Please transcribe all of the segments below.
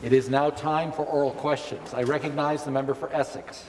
It is now time for oral questions. I recognize the member for Essex.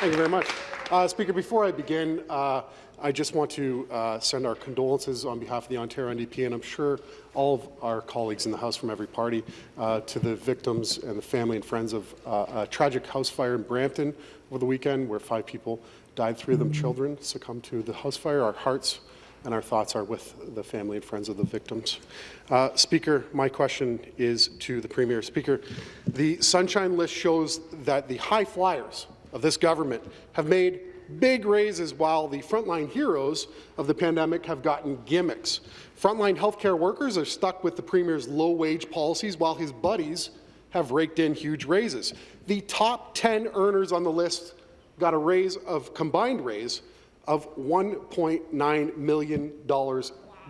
Thank you very much. Uh, Speaker, before I begin, uh, I just want to uh, send our condolences on behalf of the Ontario NDP, and I'm sure all of our colleagues in the House from every party, uh, to the victims and the family and friends of uh, a tragic house fire in Brampton over the weekend, where five people died, three of them children, succumbed to the house fire. Our hearts and our thoughts are with the family and friends of the victims. Uh, Speaker, my question is to the Premier. Speaker, the Sunshine List shows that the high flyers of this government have made big raises while the frontline heroes of the pandemic have gotten gimmicks. Frontline healthcare workers are stuck with the Premier's low-wage policies while his buddies have raked in huge raises. The top 10 earners on the list got a raise of combined raise of $1.9 million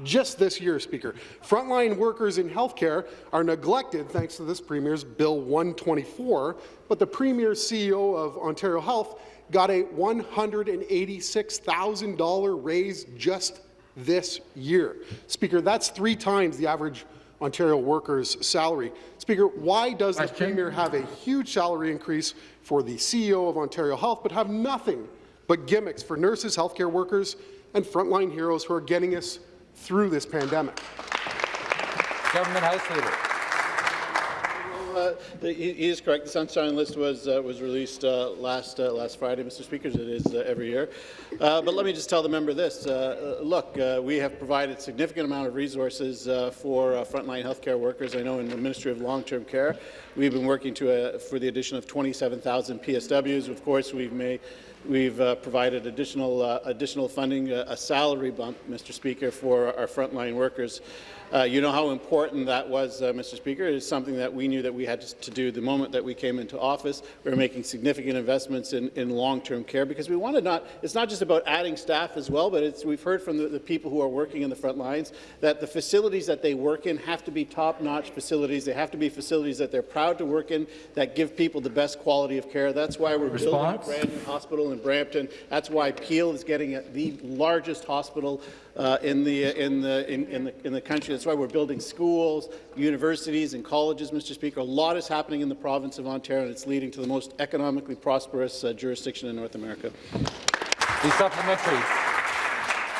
just this year, Speaker. Frontline workers in healthcare are neglected thanks to this Premier's Bill 124, but the Premier's CEO of Ontario Health got a $186,000 raise just this year. Speaker, that's three times the average Ontario worker's salary. Speaker, why does the Premier have a huge salary increase for the CEO of Ontario Health but have nothing but gimmicks for nurses, healthcare workers, and frontline heroes who are getting us through this pandemic. Government House Leader. Uh, the, he is correct. The Sunshine List was uh, was released uh, last uh, last Friday, Mr. Speaker. It is uh, every year. Uh, but let me just tell the member this: Look, we have provided significant amount of resources for frontline healthcare workers. I know in the Ministry of Long-Term Care, we've been working to for the addition of 27,000 PSWs. Of course, we've made We've uh, provided additional, uh, additional funding, uh, a salary bump, Mr. Speaker, for our frontline workers. Uh, you know how important that was, uh, Mr. Speaker. It is something that we knew that we had to do the moment that we came into office. We are making significant investments in, in long-term care because we want to not, it's not just about adding staff as well, but it's we've heard from the, the, people who are working in the front lines that the facilities that they work in have to be top-notch facilities. They have to be facilities that they're proud to work in, that give people the best quality of care. That's why we're Response? building a brand new hospital in Brampton. That's why Peel is getting the largest hospital uh, in, the, in, the, in, in, the, in the country. That's why we're building schools, universities and colleges, Mr. Speaker. A lot is happening in the province of Ontario, and it's leading to the most economically prosperous uh, jurisdiction in North America. The supplementary.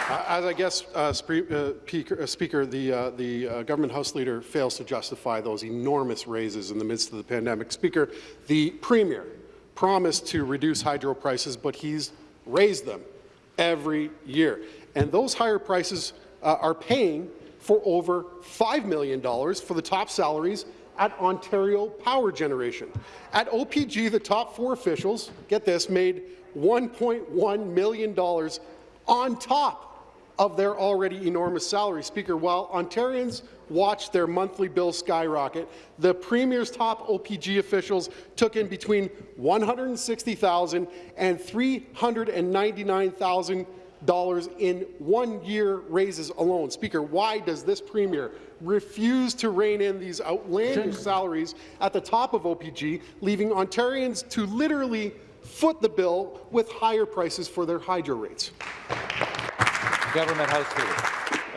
Uh, as I guess, uh, uh, Speaker, the, uh, the uh, government House Leader fails to justify those enormous raises in the midst of the pandemic. Speaker, the Premier promised to reduce hydro prices, but he's raised them every year. And those higher prices uh, are paying for over $5 million for the top salaries at Ontario Power Generation. At OPG, the top four officials, get this, made $1.1 million on top of their already enormous salary. Speaker, while Ontarians watched their monthly bill skyrocket, the Premier's top OPG officials took in between $160,000 and $399,000 in one-year raises alone. Speaker, why does this Premier refuse to rein in these outlandish salaries at the top of OPG, leaving Ontarians to literally foot the bill with higher prices for their hydro rates? Government House.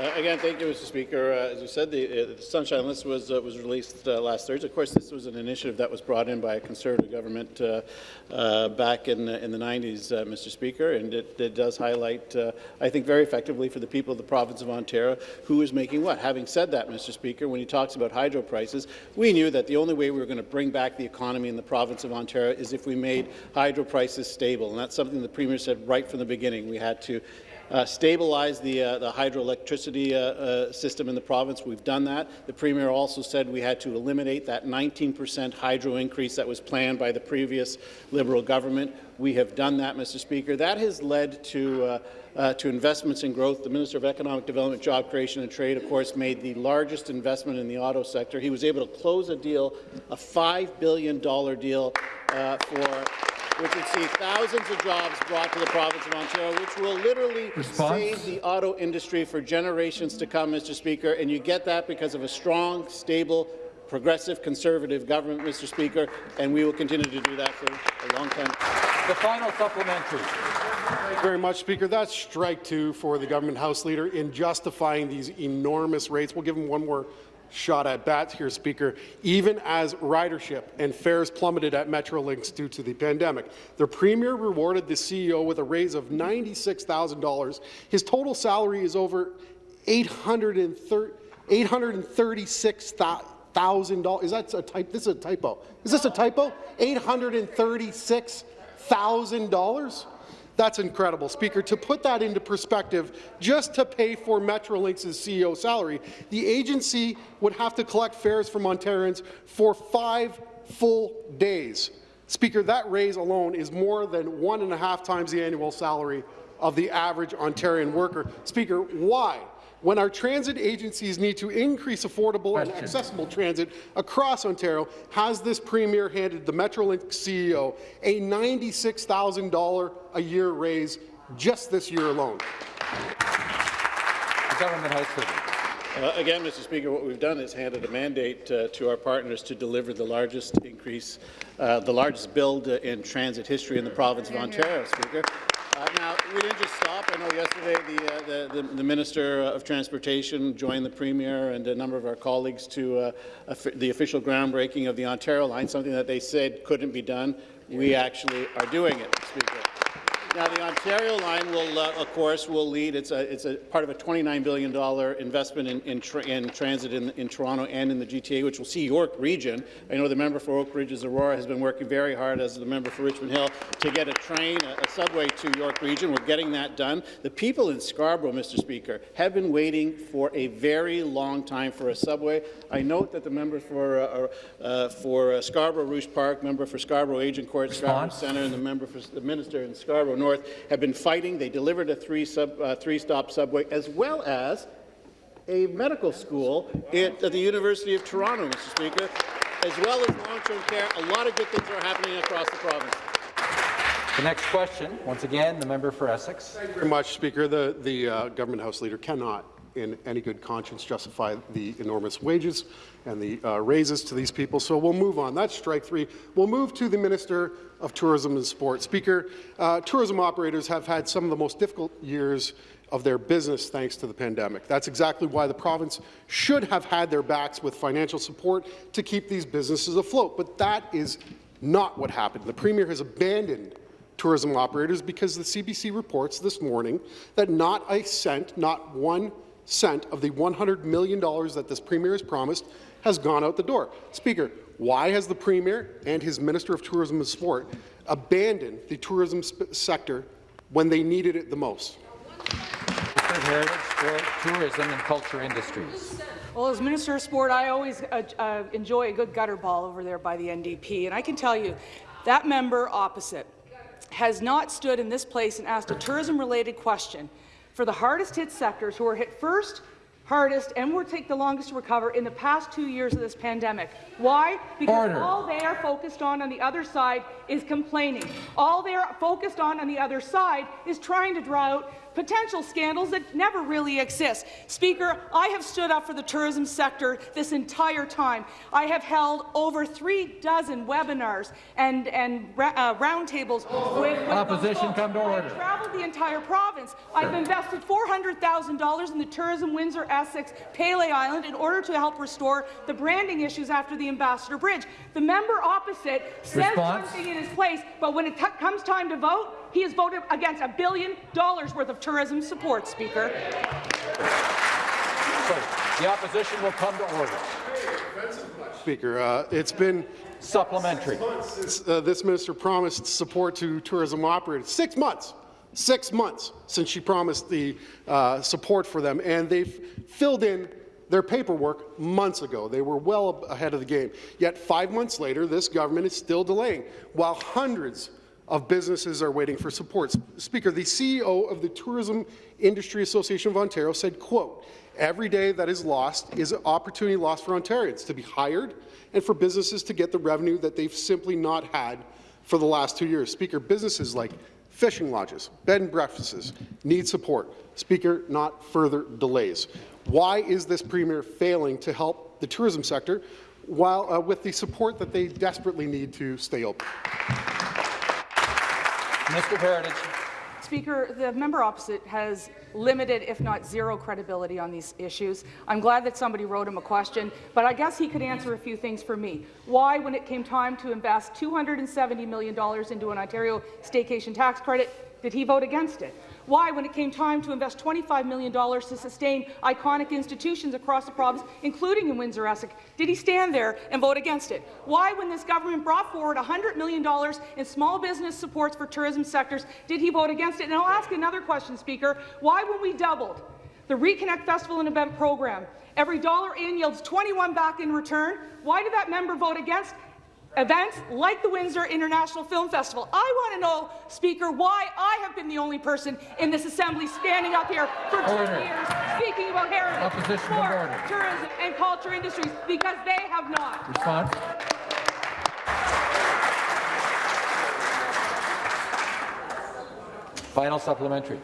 Uh, again, thank you, Mr. Speaker. Uh, as you said, the, uh, the Sunshine List was uh, was released uh, last Thursday. Of course, this was an initiative that was brought in by a Conservative government uh, back in in the 90s, Mr. Speaker, and it, it does highlight, I think, very effectively for the people of the province of Ontario who is making what. Having said that, Mr. Speaker, when he talks about hydro prices, we knew that the only way we were going to bring back the economy in the province of Ontario is if we made hydro prices stable, and that's something the Premier said right from the beginning. We had to uh, stabilize the, uh, the hydroelectricity uh, uh, system in the province. We've done that. The Premier also said we had to eliminate that 19% hydro increase that was planned by the previous Liberal government. We have done that, Mr. Speaker. That has led to uh, uh, to investments in growth. The Minister of Economic Development, Job Creation and Trade, of course, made the largest investment in the auto sector. He was able to close a deal, a $5 billion deal uh, for which would see thousands of jobs brought to the province of Ontario, which will literally Response? save the auto industry for generations to come, Mr. Speaker. And you get that because of a strong, stable, progressive, conservative government, Mr. Speaker, and we will continue to do that for a long time. The final supplementary. Thank you very much, Speaker. That's strike two for the government House Leader in justifying these enormous rates. We'll give him one more shot at bats here, Speaker. Even as ridership and fares plummeted at Metrolinx due to the pandemic, the Premier rewarded the CEO with a raise of $96,000. His total salary is over $836,000. Is that a type? This is a typo. Is this a typo? $836,000? That's incredible, Speaker. To put that into perspective, just to pay for Metrolinx's CEO salary, the agency would have to collect fares from Ontarians for five full days. Speaker, that raise alone is more than one and a half times the annual salary of the average Ontarian worker. Speaker, why? When our transit agencies need to increase affordable Question. and accessible transit across Ontario, has this Premier handed the Metrolinx CEO a $96,000 a year raise just this year alone? The government House Leader. Uh, Again, Mr. Speaker, what we've done is handed a mandate uh, to our partners to deliver the largest increase, uh, the largest build uh, in transit history in the province of Ontario, Speaker. Uh, Now, we didn't just stop. I know yesterday the, uh, the, the, the Minister of Transportation joined the Premier and a number of our colleagues to uh, the official groundbreaking of the Ontario line, something that they said couldn't be done. We actually are doing it, Speaker. Now, the Ontario line will, uh, of course, will lead. It's a, it's a part of a $29 billion investment in, in, tra in transit in, in Toronto and in the GTA, which will see York Region. I know the member for Oak Ridges Aurora has been working very hard as the member for Richmond Hill to get a train, a, a subway to York Region. We're getting that done. The people in Scarborough, Mr. Speaker, have been waiting for a very long time for a subway. I note that the member for, uh, uh, for uh, Scarborough Rouge Park, member for Scarborough Agincourt, Scarborough Response. Centre, and the member for the minister in Scarborough North have been fighting. They delivered a three sub, uh, three-stop subway, as well as a medical school at, at the University of Toronto, Mr. Speaker, as well as long-term care. A lot of good things are happening across the province. The next question, once again, the member for Essex. Thank you very much, Speaker. The, the uh, government House Leader cannot, in any good conscience, justify the enormous wages and the uh, raises to these people. So we'll move on. That's strike three. We'll move to the Minister of Tourism and Sport. Speaker, uh, tourism operators have had some of the most difficult years of their business thanks to the pandemic. That's exactly why the province should have had their backs with financial support to keep these businesses afloat. But that is not what happened. The Premier has abandoned tourism operators because the CBC reports this morning that not a cent, not one cent of the $100 million that this Premier has promised has gone out the door. Speaker, why has the Premier and his Minister of Tourism and Sport abandoned the tourism sector when they needed it the most? Mr. Heritage, Sport, Tourism and Culture Industries. Well, as Minister of Sport, I always uh, uh, enjoy a good gutter ball over there by the NDP, and I can tell you that member opposite has not stood in this place and asked a tourism-related question for the hardest-hit sectors who are hit first, hardest, and will take the longest to recover in the past two years of this pandemic. Why? Because Order. all they are focused on on the other side is complaining. All they are focused on on the other side is trying to draw out potential scandals that never really exist. Speaker, I have stood up for the tourism sector this entire time. I have held over three dozen webinars and, and uh, roundtables with, with Opposition, come to order. I've traveled the entire province. I've invested $400,000 in the tourism Windsor-Essex Pelee Island in order to help restore the branding issues after the Ambassador Bridge. The member opposite says Response? one thing in his place, but when it comes time to vote, he has voted against a billion dollars worth of tourism support, Speaker. The opposition will come to order. Speaker, uh, it's been Supplementary. since uh, this minister promised support to tourism operators. Six months. Six months since she promised the uh, support for them, and they've filled in their paperwork months ago. They were well ahead of the game. Yet five months later, this government is still delaying, while hundreds of businesses are waiting for support. Speaker, the CEO of the Tourism Industry Association of Ontario said, quote, every day that is lost is an opportunity lost for Ontarians to be hired and for businesses to get the revenue that they've simply not had for the last two years. Speaker, businesses like fishing lodges, bed and breakfasts need support. Speaker, not further delays. Why is this Premier failing to help the tourism sector while uh, with the support that they desperately need to stay open? Mr. Heritage. Speaker, the member opposite has limited, if not zero, credibility on these issues. I'm glad that somebody wrote him a question, but I guess he could answer a few things for me. Why, when it came time to invest $270 million into an Ontario staycation tax credit, did he vote against it? Why, when it came time to invest $25 million to sustain iconic institutions across the province, including in Windsor-Essex, did he stand there and vote against it? Why, when this government brought forward $100 million in small business supports for tourism sectors, did he vote against it? And I'll ask another question, Speaker. Why, when we doubled the Reconnect Festival and Event Program, every dollar in yields 21 back in return, why did that member vote against events like the Windsor International Film Festival. I want to know, Speaker, why I have been the only person in this Assembly standing up here for Order. two years speaking about heritage, Opposition to sport, tourism and culture industries, because they have not. Response? Final supplementary.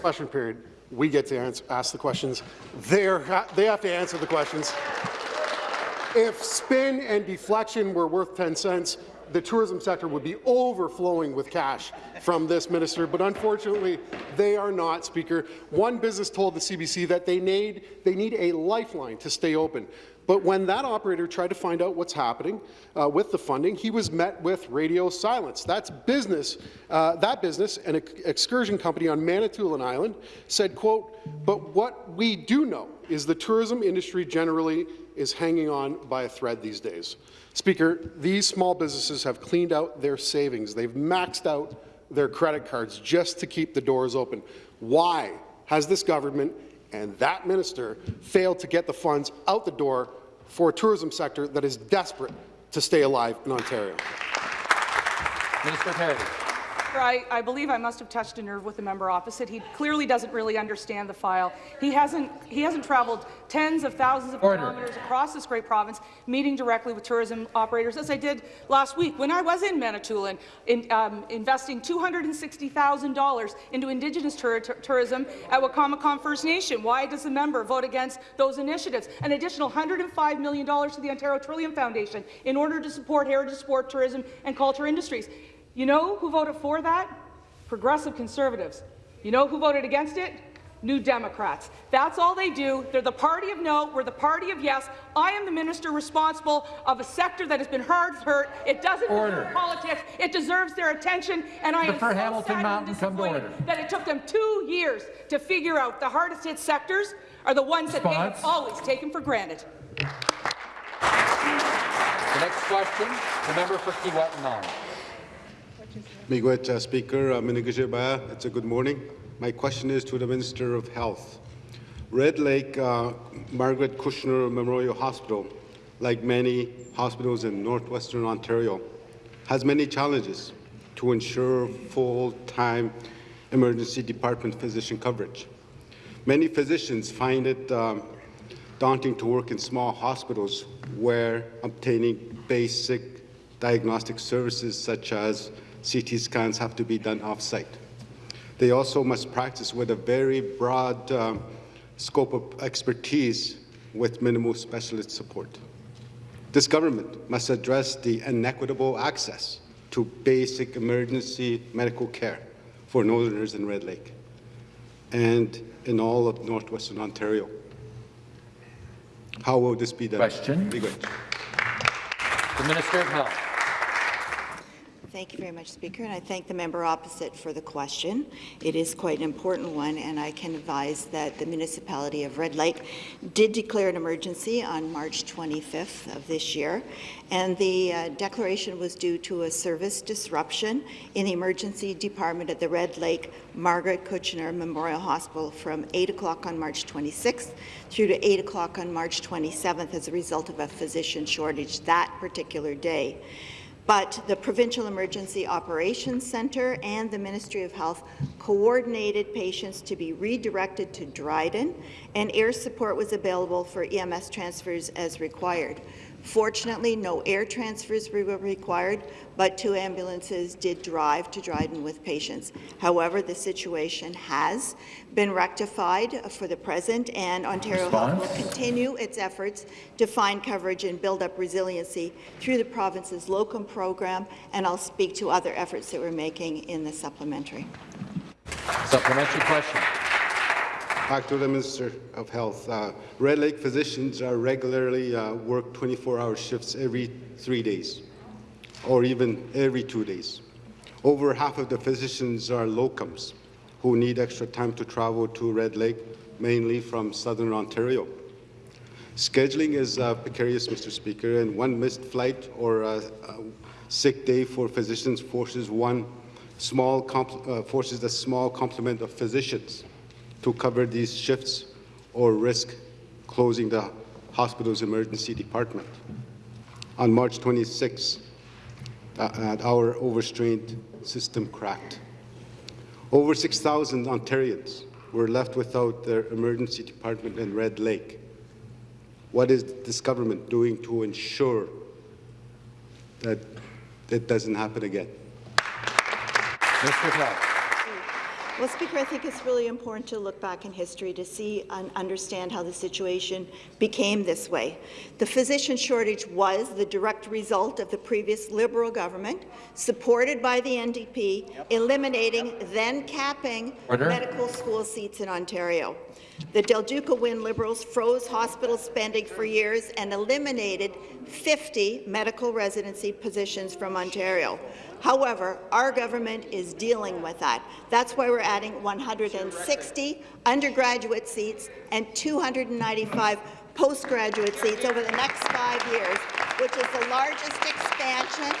Question period. We get to answer, ask the questions. They're, they have to answer the questions. If spin and deflection were worth 10 cents, the tourism sector would be overflowing with cash from this minister, but unfortunately, they are not, Speaker. One business told the CBC that they need, they need a lifeline to stay open. But when that operator tried to find out what's happening uh, with the funding, he was met with radio silence. That's business. Uh, that business, an ex excursion company on Manitoulin Island, said, "quote But what we do know is the tourism industry generally is hanging on by a thread these days." Speaker, these small businesses have cleaned out their savings. They've maxed out their credit cards just to keep the doors open. Why has this government and that minister failed to get the funds out the door for a tourism sector that is desperate to stay alive in Ontario? Minister Heritage. I, I believe I must have touched a nerve with the member opposite. He clearly doesn't really understand the file. He hasn't, he hasn't travelled tens of thousands of Order. kilometres across this great province, meeting directly with tourism operators, as I did last week when I was in Manitoulin, in, um, investing $260,000 into Indigenous tour tourism at Wikwemikong First Nation. Why does the member vote against those initiatives? An additional $105 million to the Ontario Trillium Foundation in order to support heritage sport, tourism and culture industries. You know who voted for that? Progressive Conservatives. You know who voted against it? New Democrats. That's all they do. They're the party of no. We're the party of yes. I am the minister responsible of a sector that has been hard hurt. It doesn't Order. politics. It deserves their attention. And I am For so Hamilton sad Mountain, and come to disappointed order. that it took them two years to figure out the hardest hit sectors are the ones that they have always taken for granted. The next question, the member for Kiiwetinoong. Miigwech, uh, Speaker, uh, it's a good morning. My question is to the Minister of Health. Red Lake uh, Margaret Cochenour Memorial Hospital, like many hospitals in northwestern Ontario, has many challenges to ensure full-time emergency department physician coverage. Many physicians find it um, daunting to work in small hospitals where obtaining basic diagnostic services such as CT scans have to be done off-site. They also must practice with a very broad um, scope of expertise with minimal specialist support. This government must address the inequitable access to basic emergency medical care for Northerners in Red Lake and in all of northwestern Ontario. How will this be done? Question. The Minister of Health. Thank you very much, Speaker, and I thank the member opposite for the question. It is quite an important one, and I can advise that the municipality of Red Lake did declare an emergency on March 25th of this year, and the uh, declaration was due to a service disruption in the emergency department at the Red Lake Margaret Cochenour Memorial Hospital from 8 o'clock on March 26th through to 8 o'clock on March 27th as a result of a physician shortage that particular day. But the Provincial Emergency Operations Centre and the Ministry of Health coordinated patients to be redirected to Dryden, and air support was available for EMS transfers as required. Fortunately, no air transfers were required, but two ambulances did drive to Dryden with patients. However, the situation has been rectified for the present, and Ontario Health will continue its efforts to find coverage and build up resiliency through the province's locum program, and I'll speak to other efforts that we're making in the supplementary. Supplementary question. Back to the Minister of Health. Uh, Red Lake physicians are regularly uh, work 24-hour shifts every three days, or even every two days. Over half of the physicians are locums who need extra time to travel to Red Lake, mainly from southern Ontario. Scheduling is uh, precarious, Mr. Speaker, and one missed flight or a sick day for physicians forces one small uh, forces a small complement of physicians to cover these shifts or risk closing the hospital's emergency department. On March 26, uh, our overstrained system cracked. Over 6,000 Ontarians were left without their emergency department in Red Lake. What is this government doing to ensure that it doesn't happen again? Mr. Clark. Well, Speaker, I think it's really important to look back in history to see and understand how the situation became this way. The physician shortage was the direct result of the previous Liberal government, supported by the NDP, yep. eliminating, yep. then capping Order. medical school seats in Ontario. The Del Duca Wynne Liberals froze hospital spending for years and eliminated 50 medical residency positions from Ontario. However, our government is dealing with that. That's why we're adding 160 undergraduate seats and 295 postgraduate seats over the next five years, which is the largest expansion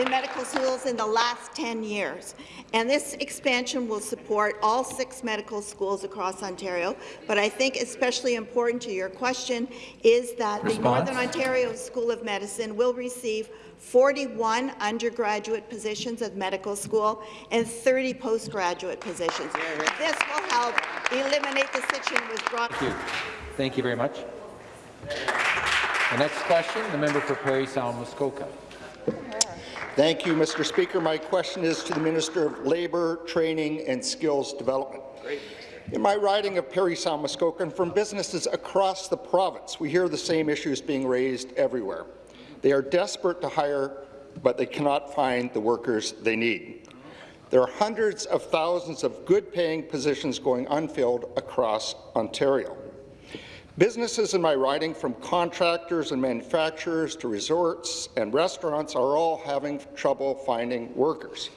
in medical schools in the last 10 years. And this expansion will support all six medical schools across Ontario. But I think especially important to your question is that Response. the Northern Ontario School of Medicine will receive 41 undergraduate positions at medical school and 30 postgraduate positions. This will help eliminate the situation with broad. Thank you. Thank you very much. The next question, the member for Parry Sound Muskoka. Thank you, Mr. Speaker. My question is to the Minister of Labour, Training and Skills Development. Great. In my riding of Parry Sound Muskoka and from businesses across the province, we hear the same issues being raised everywhere. They are desperate to hire, but they cannot find the workers they need. There are hundreds of thousands of good-paying positions going unfilled across Ontario. Businesses in my riding, from contractors and manufacturers to resorts and restaurants, are all having trouble finding workers.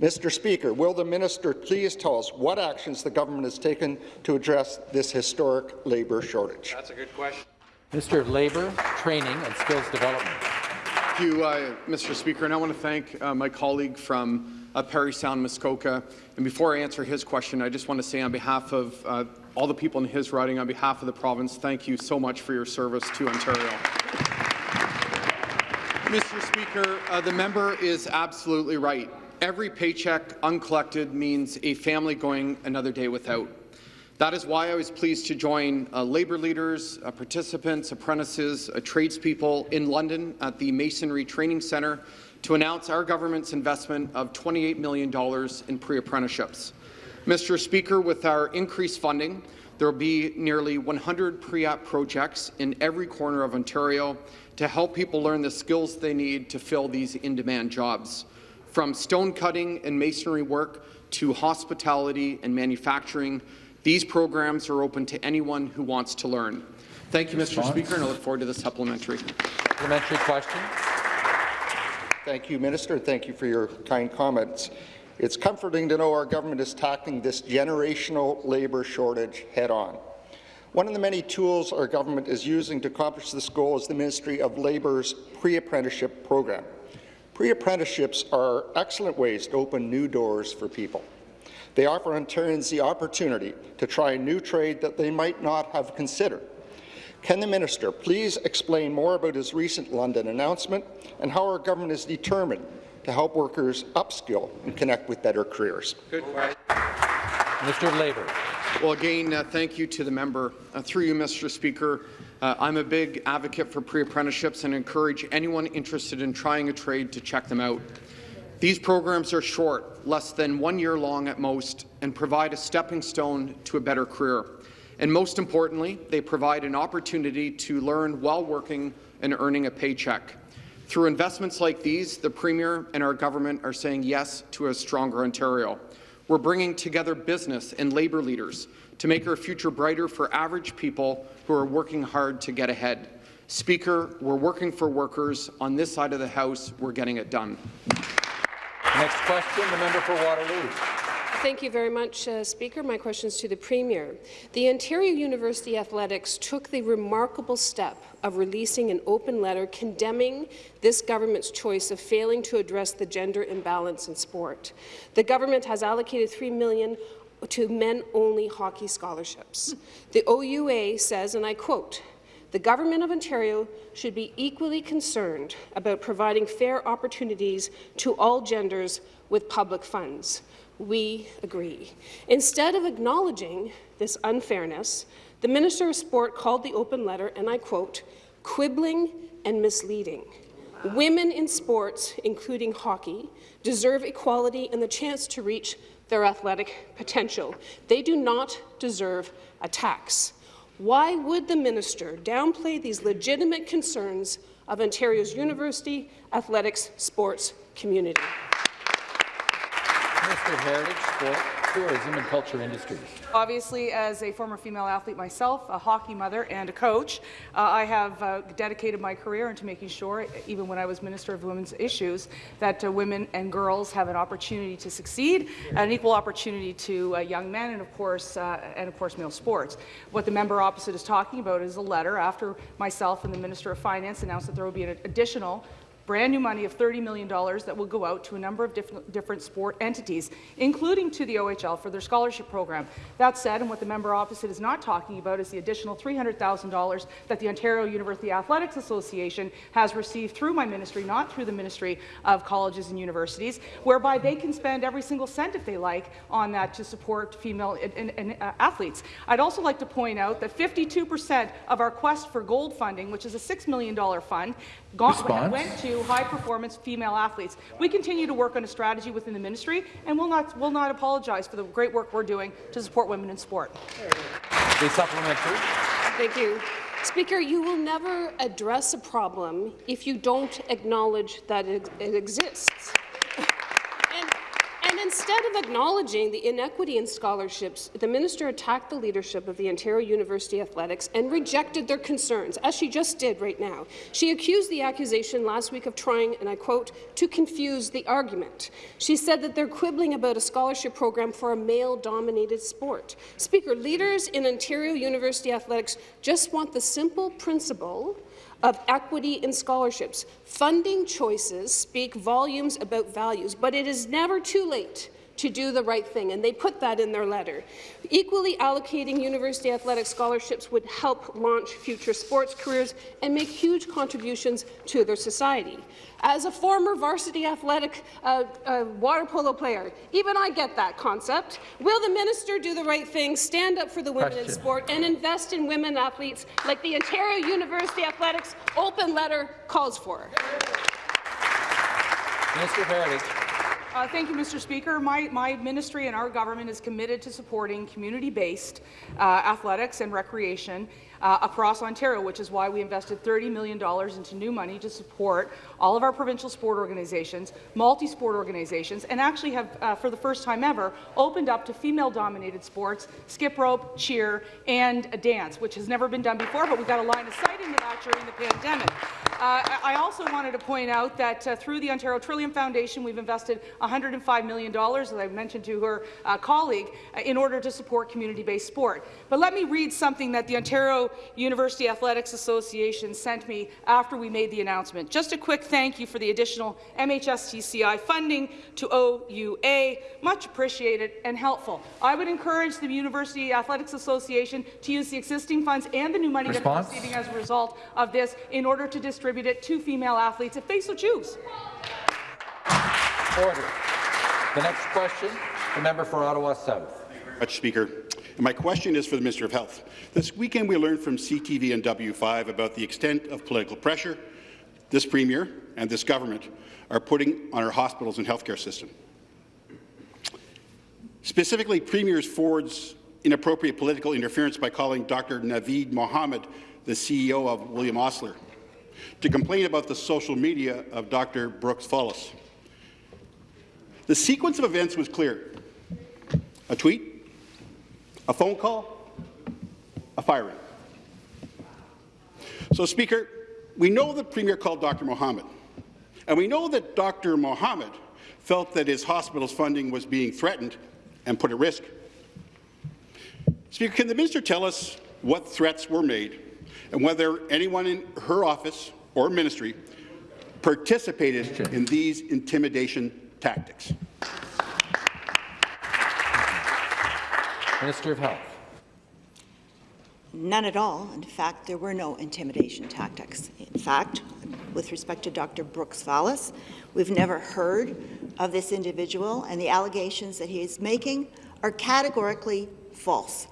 Mr. Speaker, will the minister please tell us what actions the government has taken to address this historic labour shortage? That's a good question. Minister of Labour, Training and Skills Development. Thank you, uh, Mr. Speaker, and I want to thank uh, my colleague from uh, Parry Sound, Muskoka. And before I answer his question, I just want to say on behalf of uh, all the people in his riding, on behalf of the province, thank you so much for your service to Ontario. Mr. Speaker, uh, the member is absolutely right. Every paycheck uncollected means a family going another day without. That is why I was pleased to join uh, labour leaders, uh, participants, apprentices, uh, tradespeople in London at the Masonry Training Centre to announce our government's investment of $28 million in pre-apprenticeships. Mr. Speaker, with our increased funding, there will be nearly 100 pre-app projects in every corner of Ontario to help people learn the skills they need to fill these in-demand jobs. From stone cutting and masonry work to hospitality and manufacturing, these programs are open to anyone who wants to learn. Thank you, Mr. Speaker, and I look forward to the supplementary. Supplementary question. Thank you, Minister. Thank you for your kind comments. It's comforting to know our government is tackling this generational labour shortage head-on. One of the many tools our government is using to accomplish this goal is the Ministry of Labour's pre-apprenticeship program. Pre-apprenticeships are excellent ways to open new doors for people. They offer Ontarians the opportunity to try a new trade that they might not have considered. Can the minister please explain more about his recent London announcement and how our government is determined to help workers upskill and connect with better careers? Good question. Minister of Labour. Well, again, uh, thank you to the member. Uh, through you, Mr. Speaker, uh, I'm a big advocate for pre-apprenticeships and encourage anyone interested in trying a trade to check them out. These programs are short, less than one year long at most, and provide a stepping stone to a better career. And most importantly, they provide an opportunity to learn while working and earning a paycheck. Through investments like these, the Premier and our government are saying yes to a stronger Ontario. We're bringing together business and labour leaders to make our future brighter for average people who are working hard to get ahead. Speaker, we're working for workers. On this side of the House, we're getting it done. Next question, the member for Waterloo. Thank you very much, uh, Speaker. My question is to the Premier. The Ontario University Athletics took the remarkable step of releasing an open letter condemning this government's choice of failing to address the gender imbalance in sport. The government has allocated 3 million to men-only hockey scholarships. The OUA says, and I quote, the Government of Ontario should be equally concerned about providing fair opportunities to all genders with public funds. We agree. Instead of acknowledging this unfairness, the Minister of Sport called the open letter, and I quote, quibbling and misleading. Women in sports, including hockey, deserve equality and the chance to reach their athletic potential. They do not deserve a tax. Why would the minister downplay these legitimate concerns of Ontario's university, athletics, sports community? Minister of Heritage, Sport, Tourism and Culture Industries. Obviously, as a former female athlete myself, a hockey mother and a coach, uh, I have uh, dedicated my career into making sure, even when I was Minister of Women's Issues, that uh, women and girls have an opportunity to succeed, an equal opportunity to uh, young men, and of course, uh, and of course, male sports. What the member opposite is talking about is a letter after myself and the Minister of Finance announced that there will be an additional brand new money of $30 million that will go out to a number of different, different sport entities, including to the OHL for their scholarship program. That said, and what the member opposite is not talking about is the additional $300,000 that the Ontario University Athletics Association has received through my ministry, not through the Ministry of Colleges and Universities, whereby they can spend every single cent if they like on that to support female and, and, uh, athletes. I'd also like to point out that 52% of our Quest for Gold funding, which is a $6 million fund, went to high-performance female athletes. We continue to work on a strategy within the ministry, and will not will not apologize for the great work we're doing to support women in sport. The supplementary. Thank you. Speaker, you will never address a problem if you don't acknowledge that it, it exists. Instead of acknowledging the inequity in scholarships, the minister attacked the leadership of the Ontario University Athletics and rejected their concerns, as she just did right now. She accused the accusation last week of trying, and I quote, to confuse the argument. She said that they're quibbling about a scholarship program for a male-dominated sport. Speaker, leaders in Ontario University Athletics just want the simple principle of equity in scholarships. Funding choices speak volumes about values, but it is never too late to do the right thing, and they put that in their letter. Equally allocating university athletic scholarships would help launch future sports careers and make huge contributions to their society. As a former varsity athletic uh, uh, water polo player, even I get that concept. Will the minister do the right thing, stand up for the women Question. in sport, and invest in women athletes like the Ontario University Athletics open letter calls for? Minister Heritage. Uh, thank you, Mr. Speaker. My, my ministry and our government is committed to supporting community-based uh, athletics and recreation uh, across Ontario, which is why we invested $30 million into new money to support all of our provincial sport organizations, multi-sport organizations, and actually have, uh, for the first time ever, opened up to female-dominated sports, skip rope, cheer, and dance, which has never been done before, but we got a line of sight into that during the pandemic. Uh, I also wanted to point out that uh, through the Ontario Trillium Foundation, we've invested $105 million, as I mentioned to her uh, colleague, uh, in order to support community-based sport. But let me read something that the Ontario University Athletics Association sent me after we made the announcement. Just a quick thank you for the additional MHSTCI funding to OUA. Much appreciated and helpful. I would encourage the University Athletics Association to use the existing funds and the new money Response? that they're receiving as a result of this in order to distribute it to female athletes if they so choose. Order. The next question, the member for Ottawa South. Much, Speaker. My question is for the Minister of Health. This weekend we learned from CTV and W5 about the extent of political pressure this Premier and this government are putting on our hospitals and healthcare system. Specifically, Premier Ford's inappropriate political interference by calling Dr. Naveed Mohammed the CEO of William Osler, to complain about the social media of Dr. Brooks Fallis. The sequence of events was clear. A tweet? A phone call? A firing? So, Speaker, we know the Premier called Dr. Mohammed, and we know that Dr. Mohammed felt that his hospital's funding was being threatened and put at risk. Speaker, can the minister tell us what threats were made and whether anyone in her office or ministry participated in these intimidation tactics? Minister of Health. None at all. In fact, there were no intimidation tactics. In fact, with respect to Dr. Brooks Fallis, we've never heard of this individual, and the allegations that he is making are categorically false.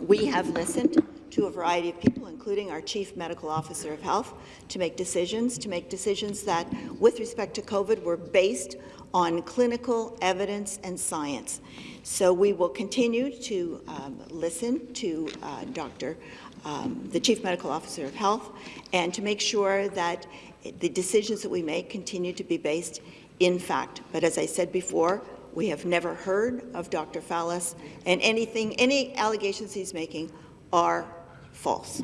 We have listened to a variety of people, including our Chief Medical Officer of Health, to make decisions, to make decisions that, with respect to COVID, were based on clinical evidence and science. So we will continue to um, listen to uh, Dr. Um, the Chief Medical Officer of Health and to make sure that the decisions that we make continue to be based in fact. But as I said before, we have never heard of Dr. Fallis, and anything, any allegations he's making are false.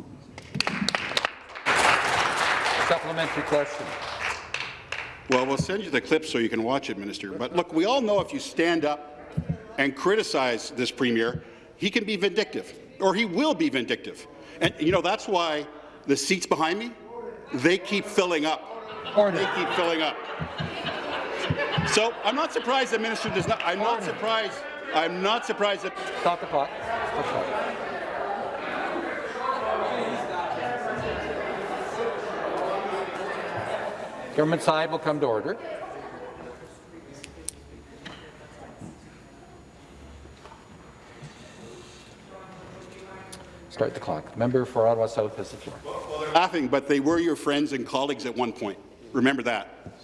Supplementary question. Well, we'll send you the clip so you can watch it, Minister. But look, we all know if you stand up and criticize this Premier, he can be vindictive, or he will be vindictive. And, you know, that's why the seats behind me, they keep filling up. Order. They keep filling up. So I'm not surprised the minister does not. I'm not surprised. I'm not surprised that. Stop the clock. Stop the clock. Government side will come to order. Start the clock. Member for Ottawa South has the floor. laughing, but they were your friends and colleagues at one point. Remember that.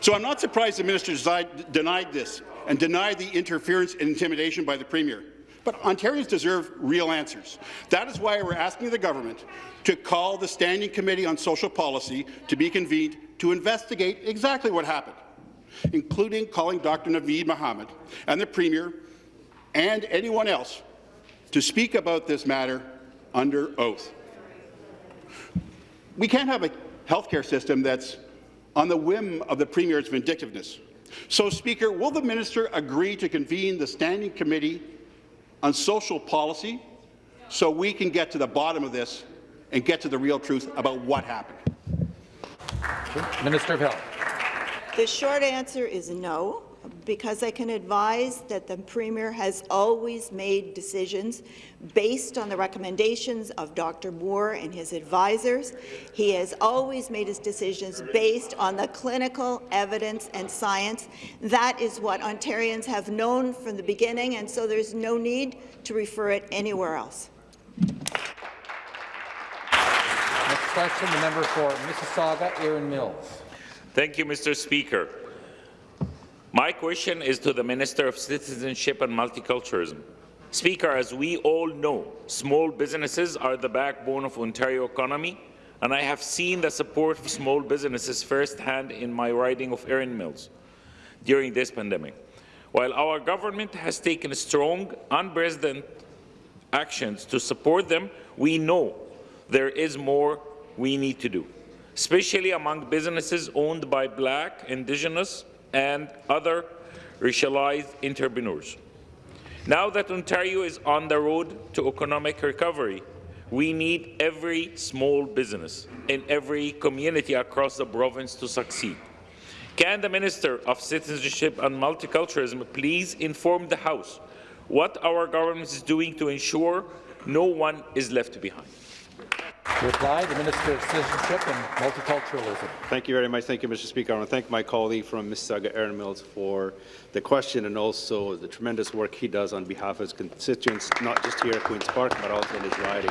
So I'm not surprised the minister denied this and denied the interference and intimidation by the Premier. But Ontarians deserve real answers. That is why we're asking the government to call the Standing Committee on Social Policy to be convened to investigate exactly what happened, including calling Dr. Naveed Mohammed and the Premier and anyone else to speak about this matter under oath. We can't have a healthcare system that's on the whim of the Premier's vindictiveness. So, Speaker, will the minister agree to convene the Standing Committee on Social Policy so we can get to the bottom of this and get to the real truth about what happened? Minister of Health. The short answer is no, because I can advise that the Premier has always made decisions based on the recommendations of Dr. Moore and his advisors. He has always made his decisions based on the clinical evidence and science. That is what Ontarians have known from the beginning, and so there's no need to refer it anywhere else. Question, the member for Mississauga, Erin Mills. Thank you, Mr. Speaker. My question is to the Minister of Citizenship and Multiculturalism. Speaker, as we all know, small businesses are the backbone of Ontario economy, and I have seen the support of small businesses firsthand in my riding of Erin Mills during this pandemic. While our government has taken strong, unprecedented actions to support them, we know there is more we need to do, especially among businesses owned by Black, Indigenous and other racialized entrepreneurs. Now that Ontario is on the road to economic recovery, we need every small business in every community across the province to succeed. Can the Minister of Citizenship and Multiculturalism please inform the House what our government is doing to ensure no one is left behind? Reply, the Minister of Citizenship and Multiculturalism. Thank you very much. Thank you, Mr. Speaker. I want to thank my colleague from Mississauga, Erin Mills, for the question and also the tremendous work he does on behalf of his constituents, not just here at Queen's Park, but also in his riding.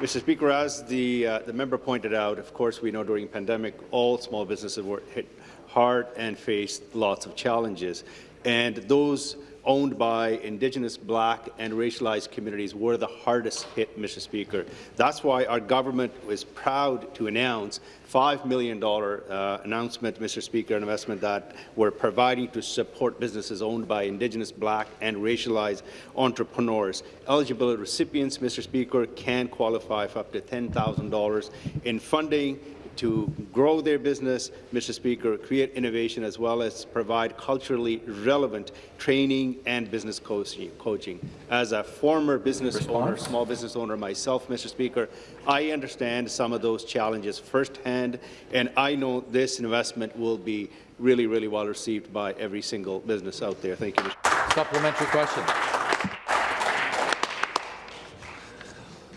Mr. Speaker, as the, uh, the member pointed out, of course, we know during the pandemic, all small businesses were hit hard and faced lots of challenges. And those owned by Indigenous, Black and racialized communities were the hardest hit, Mr. Speaker. That's why our government was proud to announce $5 million uh, announcement, Mr. Speaker, an investment that we're providing to support businesses owned by Indigenous, Black and racialized entrepreneurs. Eligible recipients, Mr. Speaker, can qualify for up to $10,000 in funding to grow their business, Mr. Speaker, create innovation, as well as provide culturally relevant training and business coaching. As a former business Response? owner, small business owner myself, Mr. Speaker, I understand some of those challenges firsthand, and I know this investment will be really, really well received by every single business out there. Thank you. Mr. Supplementary question.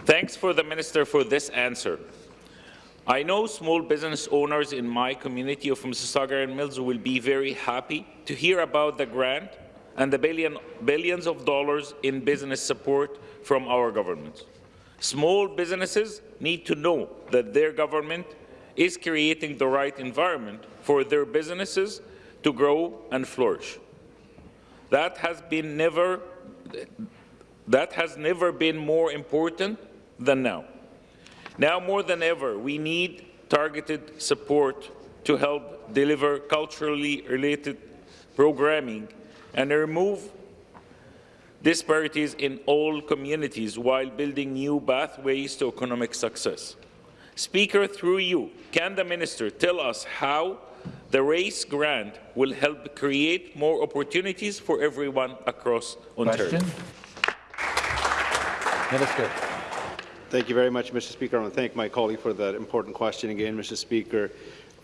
Thanks for the minister for this answer. I know small business owners in my community of Mississauga Erin Mills will be very happy to hear about the grant and the billion, billions of dollars in business support from our government. Small businesses need to know that their government is creating the right environment for their businesses to grow and flourish. That has been never that has never been more important than now. Now more than ever, we need targeted support to help deliver culturally related programming and remove disparities in all communities while building new pathways to economic success. Speaker, through you, can the minister tell us how the RAISE grant will help create more opportunities for everyone across Ontario? Question. Minister. Thank you very much, Mr. Speaker. I want to thank my colleague for that important question again, Mr. Speaker.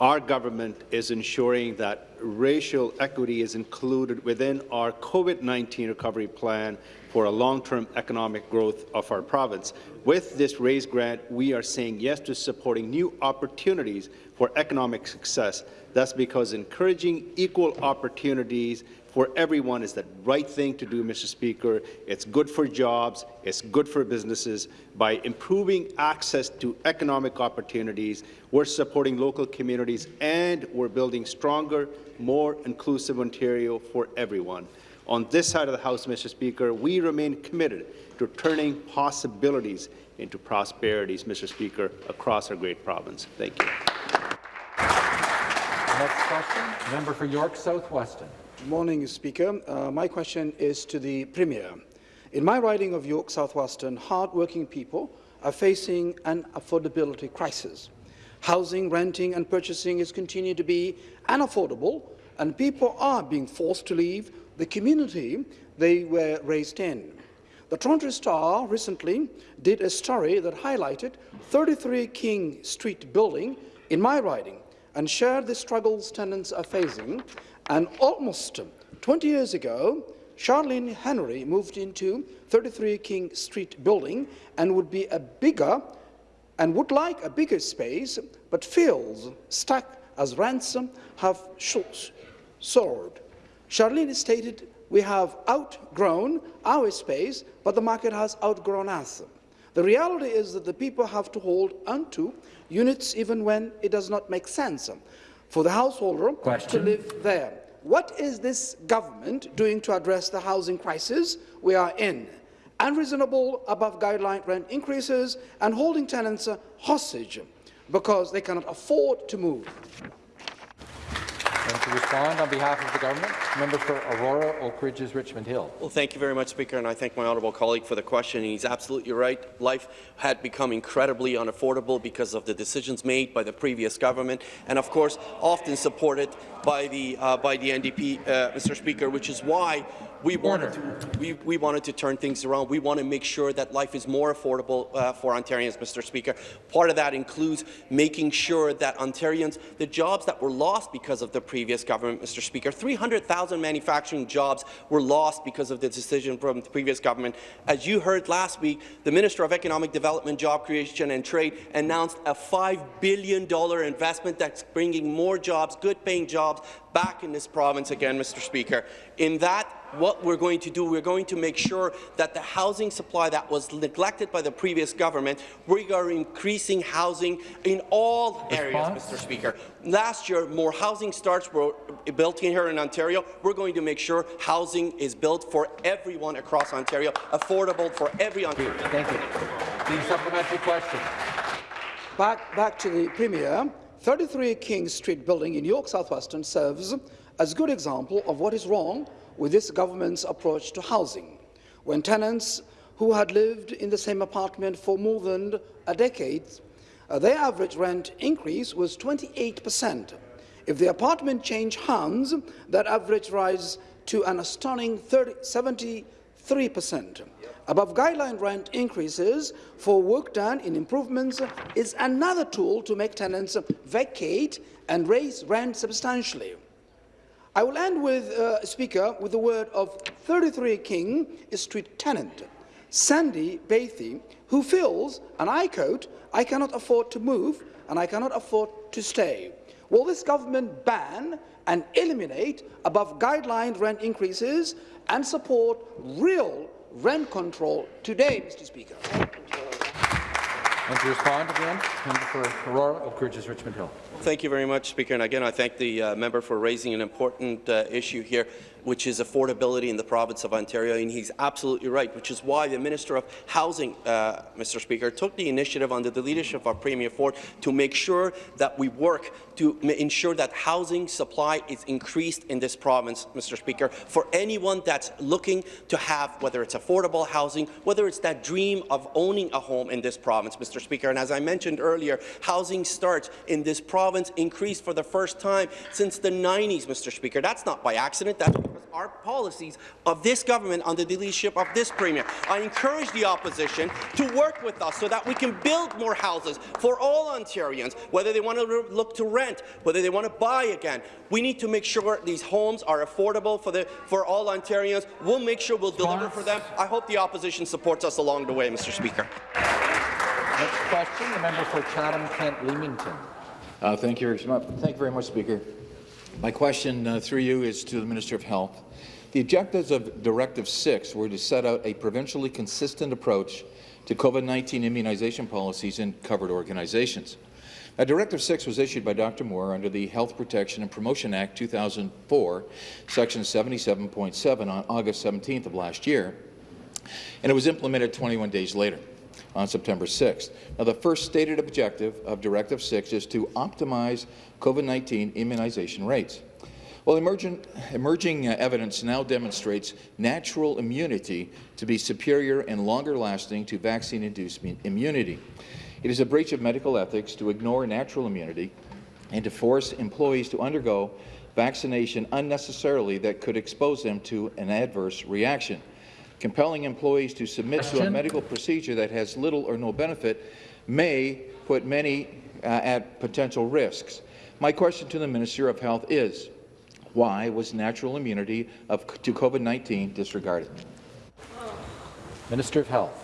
Our government is ensuring that racial equity is included within our COVID-19 recovery plan for a long-term economic growth of our province. With this RAISE grant, we are saying yes to supporting new opportunities for economic success. That's because encouraging equal opportunities for everyone is the right thing to do, Mr. Speaker. It's good for jobs. It's good for businesses. By improving access to economic opportunities, we're supporting local communities and we're building stronger, more inclusive Ontario for everyone. On this side of the House, Mr. Speaker, we remain committed to turning possibilities into prosperities, Mr. Speaker, across our great province. Thank you. Next question, member for York South-Weston. Good morning, Speaker. Uh, my question is to the Premier. In my riding of York South-Weston, hard-working people are facing an affordability crisis. Housing, renting and purchasing is continuing to be unaffordable, and people are being forced to leave the community they were raised in. The Toronto Star recently did a story that highlighted 33 King Street building in my riding and shared the struggles tenants are facing and almost 20 years ago, Charlene Henry moved into 33 King Street building and would be a bigger and would like a bigger space, but feels stuck as ransom have soared. Charlene stated, we have outgrown our space, but the market has outgrown us. The reality is that the people have to hold onto units even when it does not make sense for the householder Question. to live there. What is this government doing to address the housing crisis we are in? Unreasonable above guideline rent increases and holding tenants hostage because they cannot afford to move. To respond on behalf of the government, member for Aurora, Oak Ridges, Richmond Hill. Well, thank you very much, Speaker, and I thank my honourable colleague for the question. He's absolutely right. Life had become incredibly unaffordable because of the decisions made by the previous government, and of course, often supported by the uh, by the NDP, uh, Mr. Speaker, which is why we wanted, to, we, we wanted to turn things around. We want to make sure that life is more affordable uh, for Ontarians, Mr. Speaker. Part of that includes making sure that Ontarians, the jobs that were lost because of the previous government, Mr. Speaker, 300,000 manufacturing jobs were lost because of the decision from the previous government. As you heard last week, the Minister of Economic Development, Job Creation and Trade announced a $5 billion investment that's bringing more jobs, good-paying jobs, back in this province again, Mr. Speaker. In that what we're going to do, we're going to make sure that the housing supply that was neglected by the previous government, we are increasing housing in all areas, Mr. Speaker. Last year, more housing starts were built here in Ontario. We're going to make sure housing is built for everyone across Ontario, affordable for every Ontarian. Thank you. The supplementary question. Back, back to the Premier. 33 King Street building in York South-Weston serves as a good example of what is wrong with this government's approach to housing. When tenants who had lived in the same apartment for more than a decade, uh, their average rent increase was 28 percent. If the apartment changed hands, that average rise to an astonishing 30, 73 percent. Above guideline rent increases for work done in improvements is another tool to make tenants vacate and raise rent substantially. I will end with, uh, Speaker, with the word of 33 King Street tenant, Sandy Bathy, who feels, and I quote, I cannot afford to move and I cannot afford to stay. Will this government ban and eliminate above guideline rent increases and support real rent control today, Mr. Speaker? And to respond again, member for Aurora, Oak Ridges, Richmond Hill. Thank you very much, Speaker. And again, I thank the uh, member for raising an important uh, issue here, which is affordability in the province of Ontario. And he's absolutely right, which is why the Minister of Housing, uh, Mr. Speaker, took the initiative under the leadership of Premier Ford to make sure that we work to ensure that housing supply is increased in this province, Mr. Speaker, for anyone that's looking to have, whether it's affordable housing, whether it's that dream of owning a home in this province, Mr. Speaker. And as I mentioned earlier, housing starts in this province increased for the first time since the 90s, Mr. Speaker. That's not by accident. That's because our policies of this government under the leadership of this Premier. I encourage the opposition to work with us so that we can build more houses for all Ontarians, whether they want to look to rent, whether they want to buy again. We need to make sure these homes are affordable for, the, for all Ontarians. We'll make sure we'll deliver for them. I hope the opposition supports us along the way, Mr. Speaker. Next question, the member for Chatham-Kent Leamington. Uh, thank you, thank you very much, Speaker. My question uh, through you is to the Minister of Health. The objectives of Directive 6 were to set out a provincially consistent approach to COVID-19 immunization policies in covered organizations. Now, Directive 6 was issued by Dr. Moore under the Health Protection and Promotion Act 2004, Section 77.7 on August 17th of last year, and it was implemented 21 days later on September 6th. Now, the first stated objective of Directive 6 is to optimize COVID-19 immunization rates. Well, emerging, emerging uh, evidence now demonstrates natural immunity to be superior and longer-lasting to vaccine-induced immunity. It is a breach of medical ethics to ignore natural immunity and to force employees to undergo vaccination unnecessarily that could expose them to an adverse reaction. Compelling employees to submit Question? to a medical procedure that has little or no benefit may put many uh, at potential risks. My question to the Minister of Health is, why was natural immunity of, to COVID-19 disregarded? Minister of Health.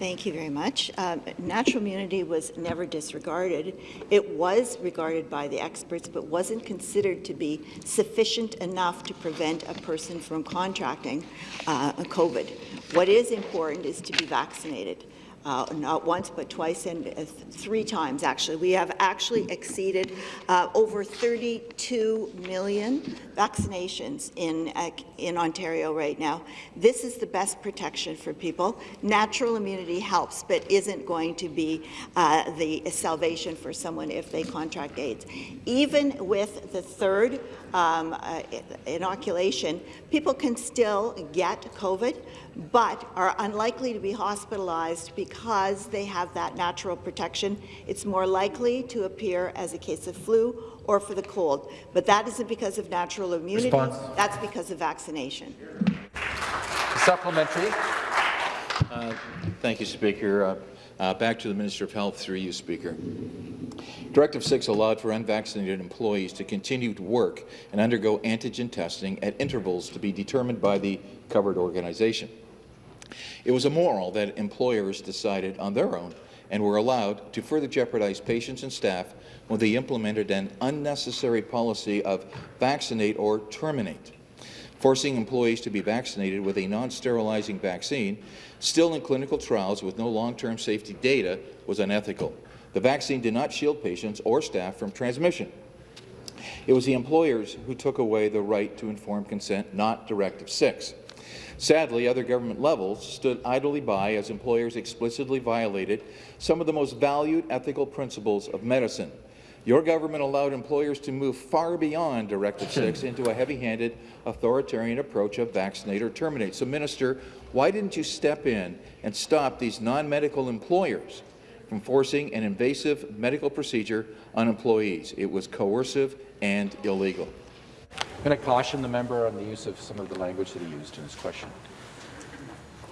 Thank you very much. Um, natural immunity was never disregarded. It was regarded by the experts, but wasn't considered to be sufficient enough to prevent a person from contracting uh, COVID. What is important is to be vaccinated uh, not once but twice and uh, three times actually. We have actually exceeded uh, over 32 million vaccinations in, uh, in Ontario right now. This is the best protection for people. Natural immunity helps but isn't going to be uh, the salvation for someone if they contract AIDS. Even with the third um, uh, inoculation, people can still get COVID, but are unlikely to be hospitalized because they have that natural protection. It's more likely to appear as a case of flu or for the cold, but that isn't because of natural immunity. Response. That's because of vaccination. Supplementary. Uh, thank you, Speaker. Uh, uh, back to the Minister of Health through you, Speaker. Directive 6 allowed for unvaccinated employees to continue to work and undergo antigen testing at intervals to be determined by the covered organization. It was immoral that employers decided on their own and were allowed to further jeopardize patients and staff when they implemented an unnecessary policy of vaccinate or terminate. Forcing employees to be vaccinated with a non-sterilizing vaccine, still in clinical trials with no long-term safety data, was unethical. The vaccine did not shield patients or staff from transmission. It was the employers who took away the right to informed consent, not Directive 6. Sadly, other government levels stood idly by as employers explicitly violated some of the most valued ethical principles of medicine. Your government allowed employers to move far beyond Directive 6 into a heavy-handed authoritarian approach of vaccinate or terminate. So, Minister, why didn't you step in and stop these non-medical employers from forcing an invasive medical procedure on employees? It was coercive and illegal. I'm going to caution the member on the use of some of the language that he used in his question.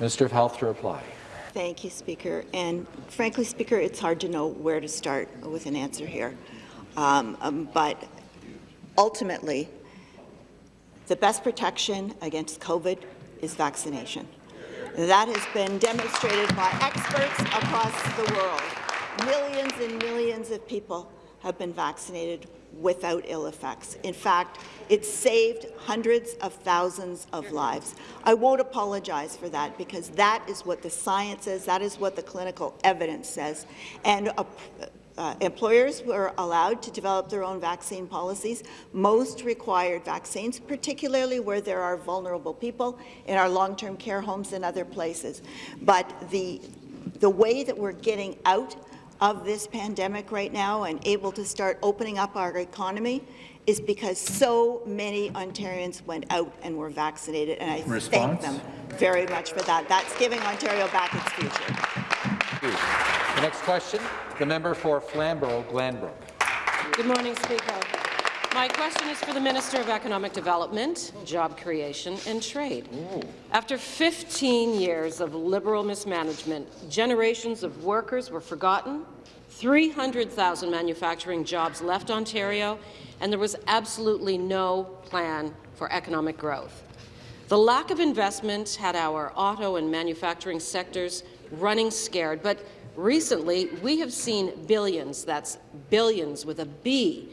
Minister of Health to reply. Thank you, Speaker. And frankly, Speaker, it's hard to know where to start with an answer here. Um, um, but ultimately, the best protection against COVID is vaccination. That has been demonstrated by experts across the world. Millions and millions of people have been vaccinated without ill effects. In fact, it saved hundreds of thousands of lives. I won't apologize for that because that is what the science says, that is what the clinical evidence says. And uh, uh, employers were allowed to develop their own vaccine policies. Most required vaccines, particularly where there are vulnerable people in our long-term care homes and other places. But the, the way that we're getting out of this pandemic right now and able to start opening up our economy is because so many Ontarians went out and were vaccinated, and I Response? thank them very much for that. That's giving Ontario back its future. The next question, the member for Flamborough-Glanbrook. Good morning, Speaker. My question is for the Minister of Economic Development, Job Creation and Trade. Ooh. After 15 years of Liberal mismanagement, generations of workers were forgotten, 300,000 manufacturing jobs left Ontario, and there was absolutely no plan for economic growth. The lack of investment had our auto and manufacturing sectors running scared, but recently we have seen billions, that's billions with a B,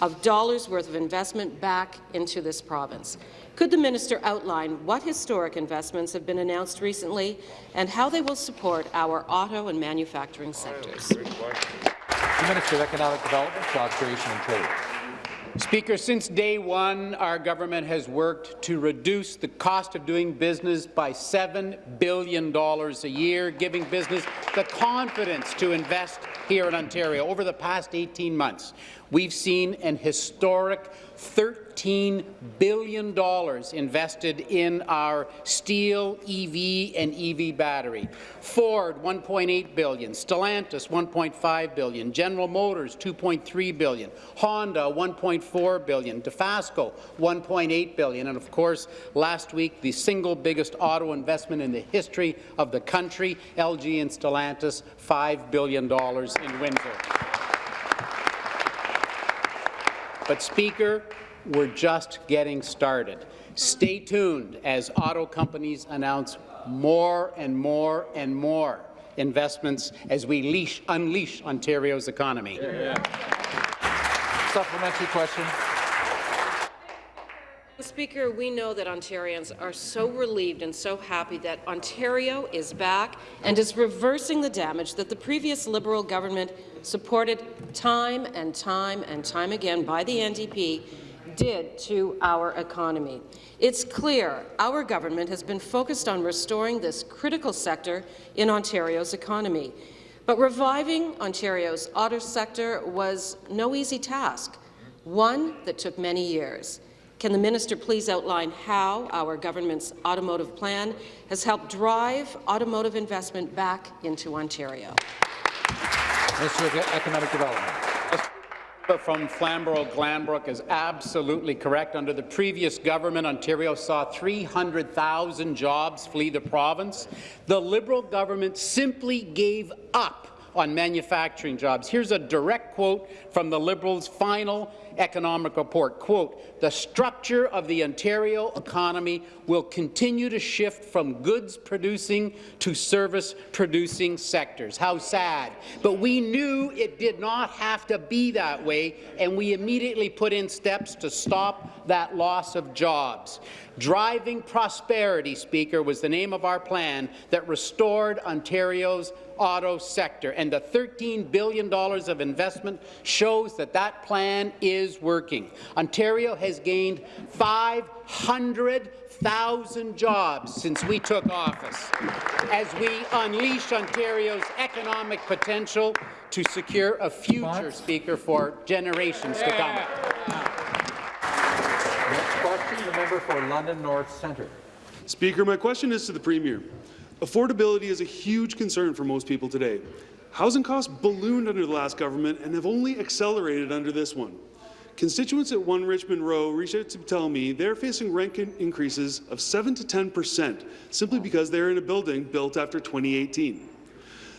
of dollars worth of investment back into this province. Could the minister outline what historic investments have been announced recently and how they will support our auto and manufacturing sectors? The Minister of Economic Development, Job Creation and Trade. Speaker, since day one, our government has worked to reduce the cost of doing business by $7 billion a year, giving business the confidence to invest here in Ontario. Over the past 18 months, we've seen an historic $13 billion invested in our steel, EV, and EV battery. Ford, 1.8 billion. Stellantis, 1.5 billion. General Motors, 2.3 billion. Honda, 1.4 billion. Dofasco, 1.8 billion. And of course, last week, the single biggest auto investment in the history of the country, LG and Stellantis, $5 billion in Windsor. But, Speaker, we're just getting started. Stay tuned as auto companies announce more and more and more investments as we leash, unleash Ontario's economy. Yeah. Supplementary question. Speaker, we know that Ontarians are so relieved and so happy that Ontario is back and is reversing the damage that the previous Liberal government supported time and time and time again by the NDP did to our economy. It's clear our government has been focused on restoring this critical sector in Ontario's economy. But reviving Ontario's auto sector was no easy task, one that took many years. Can the minister please outline how our government's automotive plan has helped drive automotive investment back into Ontario? Minister of Economic Development from Flamborough-Glanbrook is absolutely correct. Under the previous government, Ontario saw 300,000 jobs flee the province. The Liberal government simply gave up on manufacturing jobs. Here's a direct quote from the Liberals' final economic report, quote, the structure of the Ontario economy will continue to shift from goods-producing to service-producing sectors. How sad. But we knew it did not have to be that way, and we immediately put in steps to stop that loss of jobs. Driving Prosperity, Speaker, was the name of our plan that restored Ontario's auto sector, and the $13 billion of investment shows that that plan is working. Ontario has gained 500,000 jobs since we took office as we unleash Ontario's economic potential to secure a future, Speaker, for generations to come. Next question, the member for London North Centre. Speaker, my question is to the Premier. Affordability is a huge concern for most people today. Housing costs ballooned under the last government and have only accelerated under this one. Constituents at 1 Richmond Row reached out to tell me they're facing rent increases of 7 to 10 percent simply because they're in a building built after 2018.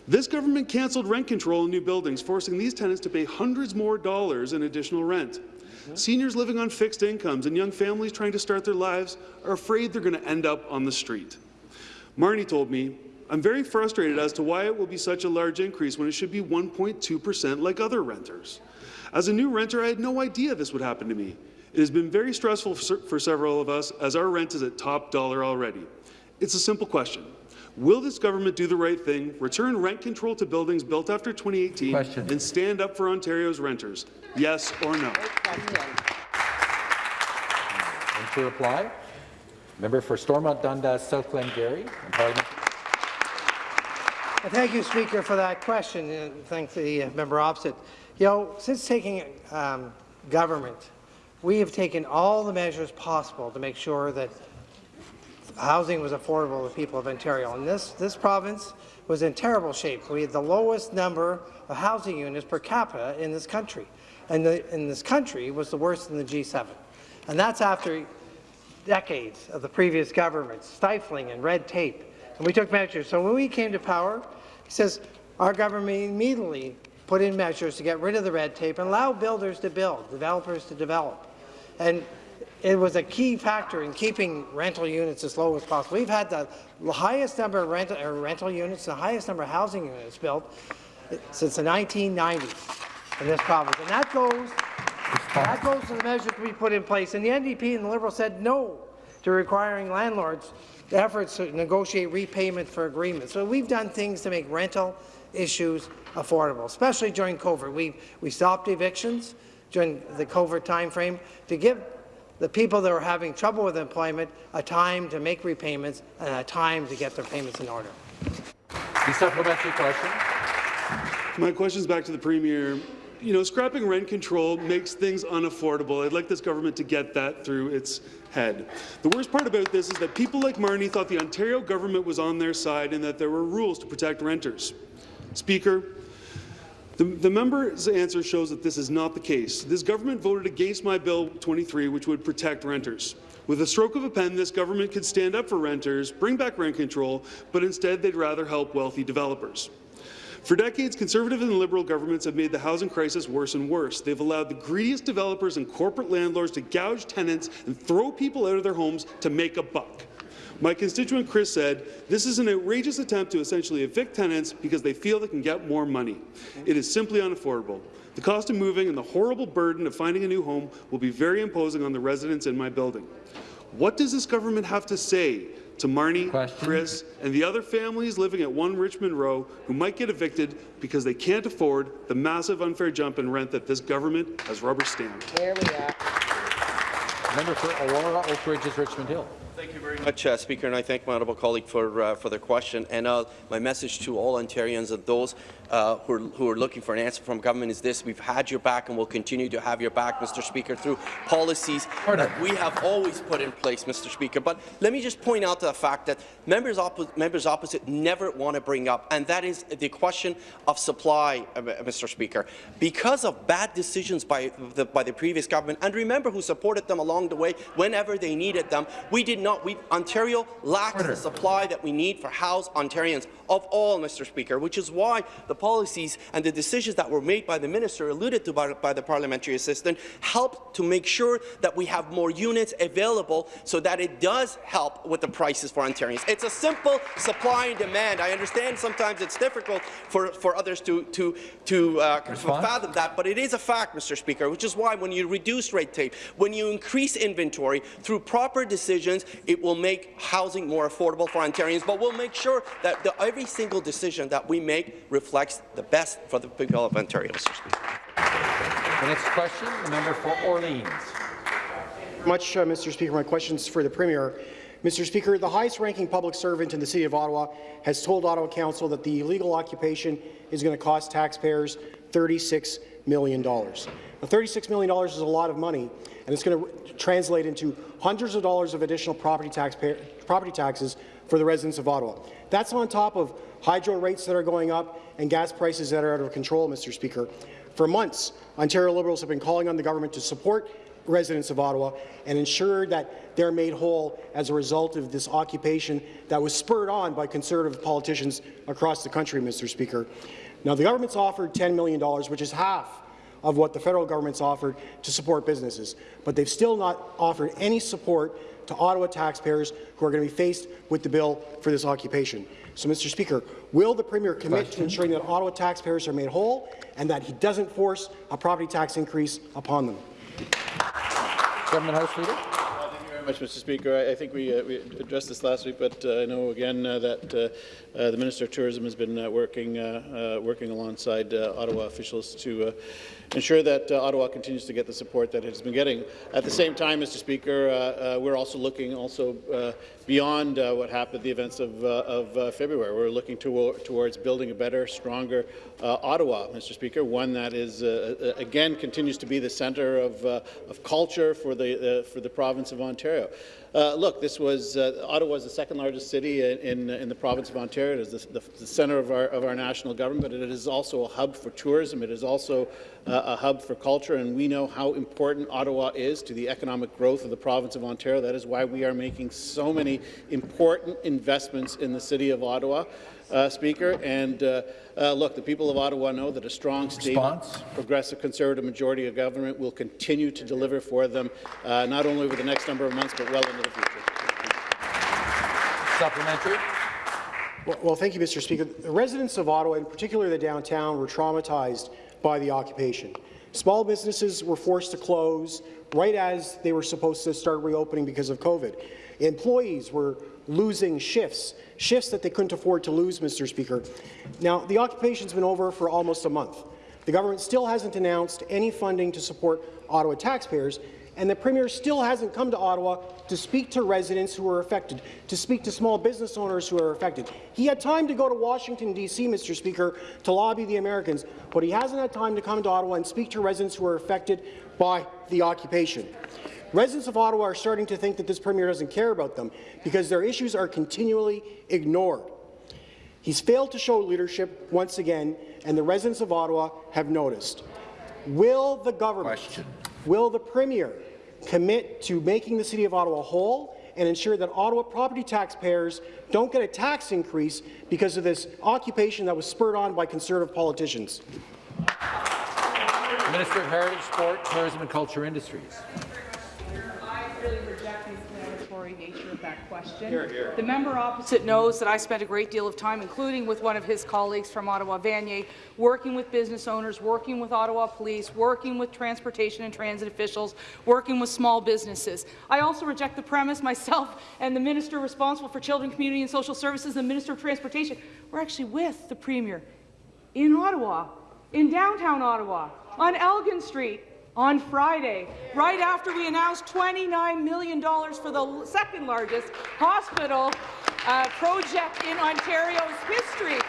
This government cancelled rent control in new buildings, forcing these tenants to pay hundreds more dollars in additional rent. Seniors living on fixed incomes and young families trying to start their lives are afraid they're going to end up on the street. Marnie told me, I'm very frustrated as to why it will be such a large increase when it should be 1.2 percent like other renters. As a new renter, I had no idea this would happen to me. It has been very stressful for several of us as our rent is at top dollar already. It's a simple question. Will this government do the right thing, return rent control to buildings built after 2018, question. and stand up for Ontario's renters? Yes or no? And to reply, member for Stormont Dundas, South Glengarry. Thank you, Speaker, for that question, and thank the member opposite. You know, since taking um, government, we have taken all the measures possible to make sure that housing was affordable to people of Ontario. And this, this province was in terrible shape. We had the lowest number of housing units per capita in this country. And the, in this country was the worst in the G7. And that's after decades of the previous government stifling and red tape. And we took measures. So when we came to power, he says, our government immediately put in measures to get rid of the red tape and allow builders to build, developers to develop. And it was a key factor in keeping rental units as low as possible. We've had the highest number of rental, uh, rental units, the highest number of housing units built since the 1990s in this province. And that goes, that goes to the measures we put in place. And the NDP and the Liberals said no to requiring landlords efforts to negotiate repayment for agreements. So we've done things to make rental issues affordable, especially during COVID. We, we stopped evictions during the COVID timeframe to give the people that are having trouble with employment a time to make repayments and a time to get their payments in order. The supplementary question. My question is back to the Premier. You know, scrapping rent control makes things unaffordable. I'd like this government to get that through its head. The worst part about this is that people like Marnie thought the Ontario government was on their side and that there were rules to protect renters. Speaker, the, the, member's answer shows that this is not the case. This government voted against my Bill 23, which would protect renters. With a stroke of a pen, this government could stand up for renters, bring back rent control, but instead they'd rather help wealthy developers. For decades, Conservative and Liberal governments have made the housing crisis worse and worse. They've allowed the greediest developers and corporate landlords to gouge tenants and throw people out of their homes to make a buck. My constituent Chris said, this is an outrageous attempt to essentially evict tenants because they feel they can get more money. It is simply unaffordable. The cost of moving and the horrible burden of finding a new home will be very imposing on the residents in my building. What does this government have to say to Marnie, Question. Chris, and the other families living at 1 Richmond Row who might get evicted because they can't afford the massive unfair jump in rent that this government has rubber-stamped? There we are. Member for Aurora, Oak Ridges, Richmond Hill. Thank you very much, uh, Speaker, and I thank my honourable colleague for uh, for the question. And uh, my message to all Ontarians and those uh, who, are, who are looking for an answer from government is this: We've had your back, and we'll continue to have your back, Mr. Speaker, through policies that we have always put in place, Mr. Speaker. But let me just point out the fact that members, oppo members opposite never want to bring up, and that is the question of supply, uh, Mr. Speaker, because of bad decisions by the by the previous government. And remember who supported them along the way whenever they needed them. We did not. We, Ontario lacks the supply that we need for house Ontarians of all, Mr. Speaker, which is why the policies and the decisions that were made by the minister alluded to by, by the parliamentary assistant help to make sure that we have more units available so that it does help with the prices for Ontarians. It's a simple supply and demand. I understand sometimes it's difficult for, for others to, to, to uh, fathom that, but it is a fact, Mr. Speaker, which is why when you reduce red tape, when you increase inventory through proper decisions, it will make housing more affordable for Ontarians, but we'll make sure that the, every single decision that we make reflects the best for the people of Ontario, Mr. Speaker. The next question, the member for Orleans. Much, uh, Mr. Speaker. My question is for the Premier. Mr. Speaker, the highest-ranking public servant in the City of Ottawa has told Ottawa Council that the illegal occupation is going to cost taxpayers $36 million. Now, $36 million is a lot of money, and it's going to translate into hundreds of dollars of additional property, property taxes for the residents of Ottawa. That's on top of hydro rates that are going up and gas prices that are out of control, Mr. Speaker. For months, Ontario Liberals have been calling on the government to support residents of Ottawa and ensure that they're made whole as a result of this occupation that was spurred on by Conservative politicians across the country, Mr. Speaker. Now, the government's offered $10 million, which is half of what the federal government's offered to support businesses, but they've still not offered any support to Ottawa taxpayers who are going to be faced with the bill for this occupation. So, Mr. Speaker, will the Premier commit to ensuring that Ottawa taxpayers are made whole and that he doesn't force a property tax increase upon them? Government House Leader much, Mr. Speaker. I, I think we, uh, we, addressed this last week, but uh, I know again uh, that uh, uh, the Minister of Tourism has been uh, working working alongside Ottawa officials to ensure that Ottawa continues to get the support that it has been getting. At the same time, Mr. Speaker, we're also looking also beyond uh, what happened, the events of, uh, of uh, February. We're looking to, towards building a better, stronger Ottawa, Mr. Speaker, one that is again continues to be the centre of, of culture for the for the province of Ontario. Uh, look, this was uh, Ottawa is the second largest city in, in, the province of Ontario. It is the, the, the, center of our, of our national government, but it is also a hub for tourism. It is also uh, a hub for culture, and we know how important Ottawa is to the economic growth of the province of Ontario. That is why we are making so many important investments in the city of Ottawa uh, Speaker. And uh, look, the people of Ottawa know that a strong, stable, progressive Conservative majority of government will continue to deliver for them, uh, not only over the next number of months, but well into the future. Supplementary. Well, well, thank you, Mr. Speaker. The residents of Ottawa, in particular the downtown, were traumatized by the occupation. Small businesses were forced to close right as they were supposed to start reopening because of COVID. Employees were losing shifts, shifts that they couldn't afford to lose, Mr. Speaker. Now, the occupation's been over for almost a month. The government still hasn't announced any funding to support Ottawa taxpayers, and the Premier still hasn't come to Ottawa to speak to residents who are affected, to speak to small business owners who are affected. He had time to go to Washington, D.C., Mr. Speaker, to lobby the Americans, but he hasn't had time to come to Ottawa and speak to residents who are affected by the occupation. Residents of Ottawa are starting to think that this Premier doesn't care about them because their issues are continually ignored. He's failed to show leadership once again, and the residents of Ottawa have noticed. Will the government, Question. will the Premier commit to making the City of Ottawa whole and ensure that Ottawa property taxpayers don't get a tax increase because of this occupation that was spurred on by Conservative politicians? Minister of Heritage, Sport, Tourism and Culture Industries really reject the explanatory nature of that question. Here, here. The member opposite knows that I spent a great deal of time, including with one of his colleagues from Ottawa, Vanier, working with business owners, working with Ottawa Police, working with transportation and transit officials, working with small businesses. I also reject the premise myself and the minister responsible for children, community and social services, the minister of transportation, we're actually with the premier in Ottawa, in downtown Ottawa, on Elgin Street, on Friday, right after we announced $29 million for the second largest hospital uh, project in Ontario's history.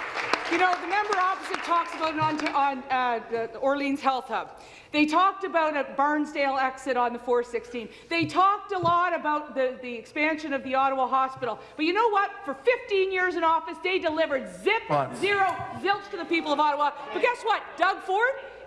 You know, the member opposite talks about on, on uh, the Orleans Health Hub. They talked about a Barnsdale exit on the 416. They talked a lot about the, the expansion of the Ottawa Hospital. But you know what? For 15 years in office, they delivered zip, zero, zilch to the people of Ottawa. But guess what? Doug Ford,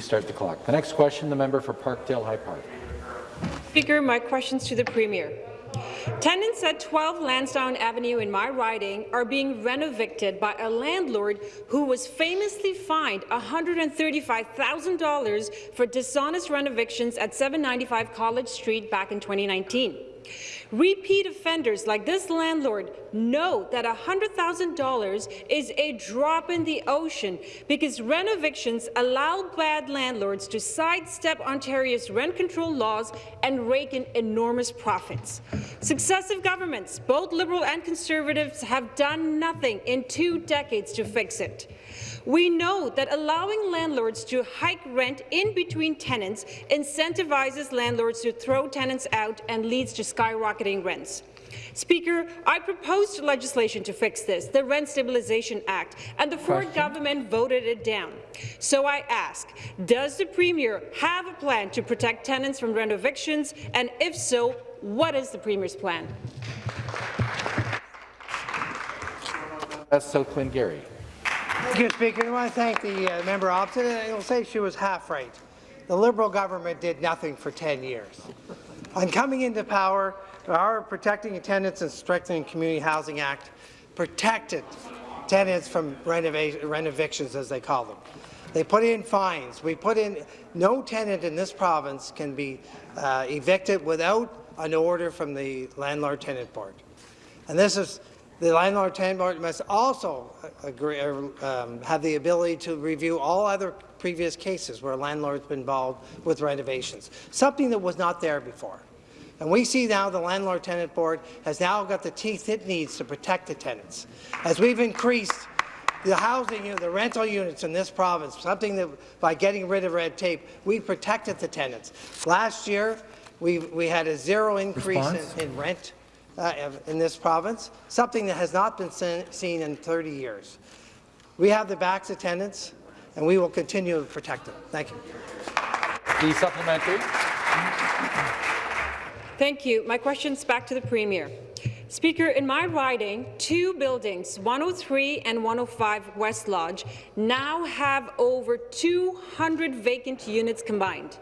Please start the clock. The next question, the member for Parkdale High Park. Speaker, my questions to the Premier. Tenants at 12 Lansdowne Avenue in my riding are being renovicted by a landlord who was famously fined $135,000 for dishonest renovictions at 795 College Street back in 2019. Repeat offenders like this landlord know that $100,000 is a drop in the ocean because renovictions allow bad landlords to sidestep Ontario's rent control laws and rake in enormous profits. Successive governments, both Liberal and Conservatives, have done nothing in two decades to fix it. We know that allowing landlords to hike rent in between tenants incentivizes landlords to throw tenants out and leads to skyrocketing rents. Speaker, I proposed legislation to fix this, the Rent Stabilization Act, and the Ford Question. government voted it down. So I ask, does the Premier have a plan to protect tenants from renovictions, and if so, what is the Premier's plan? That's South Glengarry. You, Speaker. I want to thank the uh, member opposite. I will say she was half right. The Liberal government did nothing for 10 years. On coming into power, our Protecting Tenants and Strengthening Community Housing Act protected tenants from renova- renovictions, as they call them. They put in fines. We put in no tenant in this province can be uh, evicted without an order from the Landlord-Tenant Board. And this is the landlord tenant board must also agree, um, have the ability to review all other previous cases where landlords have been involved with renovations, something that was not there before. And we see now the Landlord Tenant Board has now got the teeth it needs to protect the tenants. As we've increased the housing, you know, the rental units in this province, something that by getting rid of red tape, we protected the tenants. Last year, we, we had a zero increase in, in rent uh, in this province, something that has not been seen in 30 years. We have the backs of tenants, and we will continue to protect them. Thank you. The supplementary. Thank you. My question's back to the Premier. Speaker, in my riding, two buildings, 103 and 105 West Lodge, now have over 200 vacant units combined.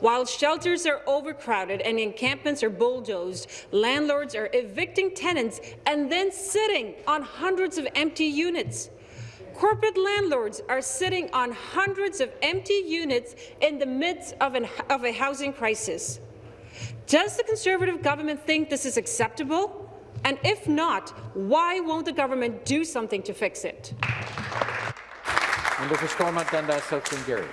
While shelters are overcrowded and encampments are bulldozed, landlords are evicting tenants and then sitting on hundreds of empty units. Corporate landlords are sitting on hundreds of empty units in the midst of, an, of a housing crisis. Does the Conservative government think this is acceptable? And if not, why won't the government do something to fix it? Stormont Dundas, Glengarry.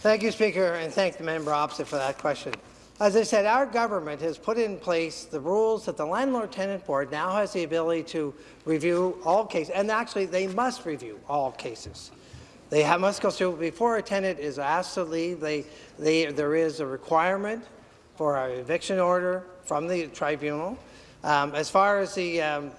Thank you, Speaker, and thank the member opposite for that question. As I said, our government has put in place the rules that the Landlord-Tenant Board now has the ability to review all cases, and actually they must review all cases. They have, must go through, before a tenant is asked to leave, they, they, there is a requirement for an eviction order from the tribunal. Um, as far as the, um,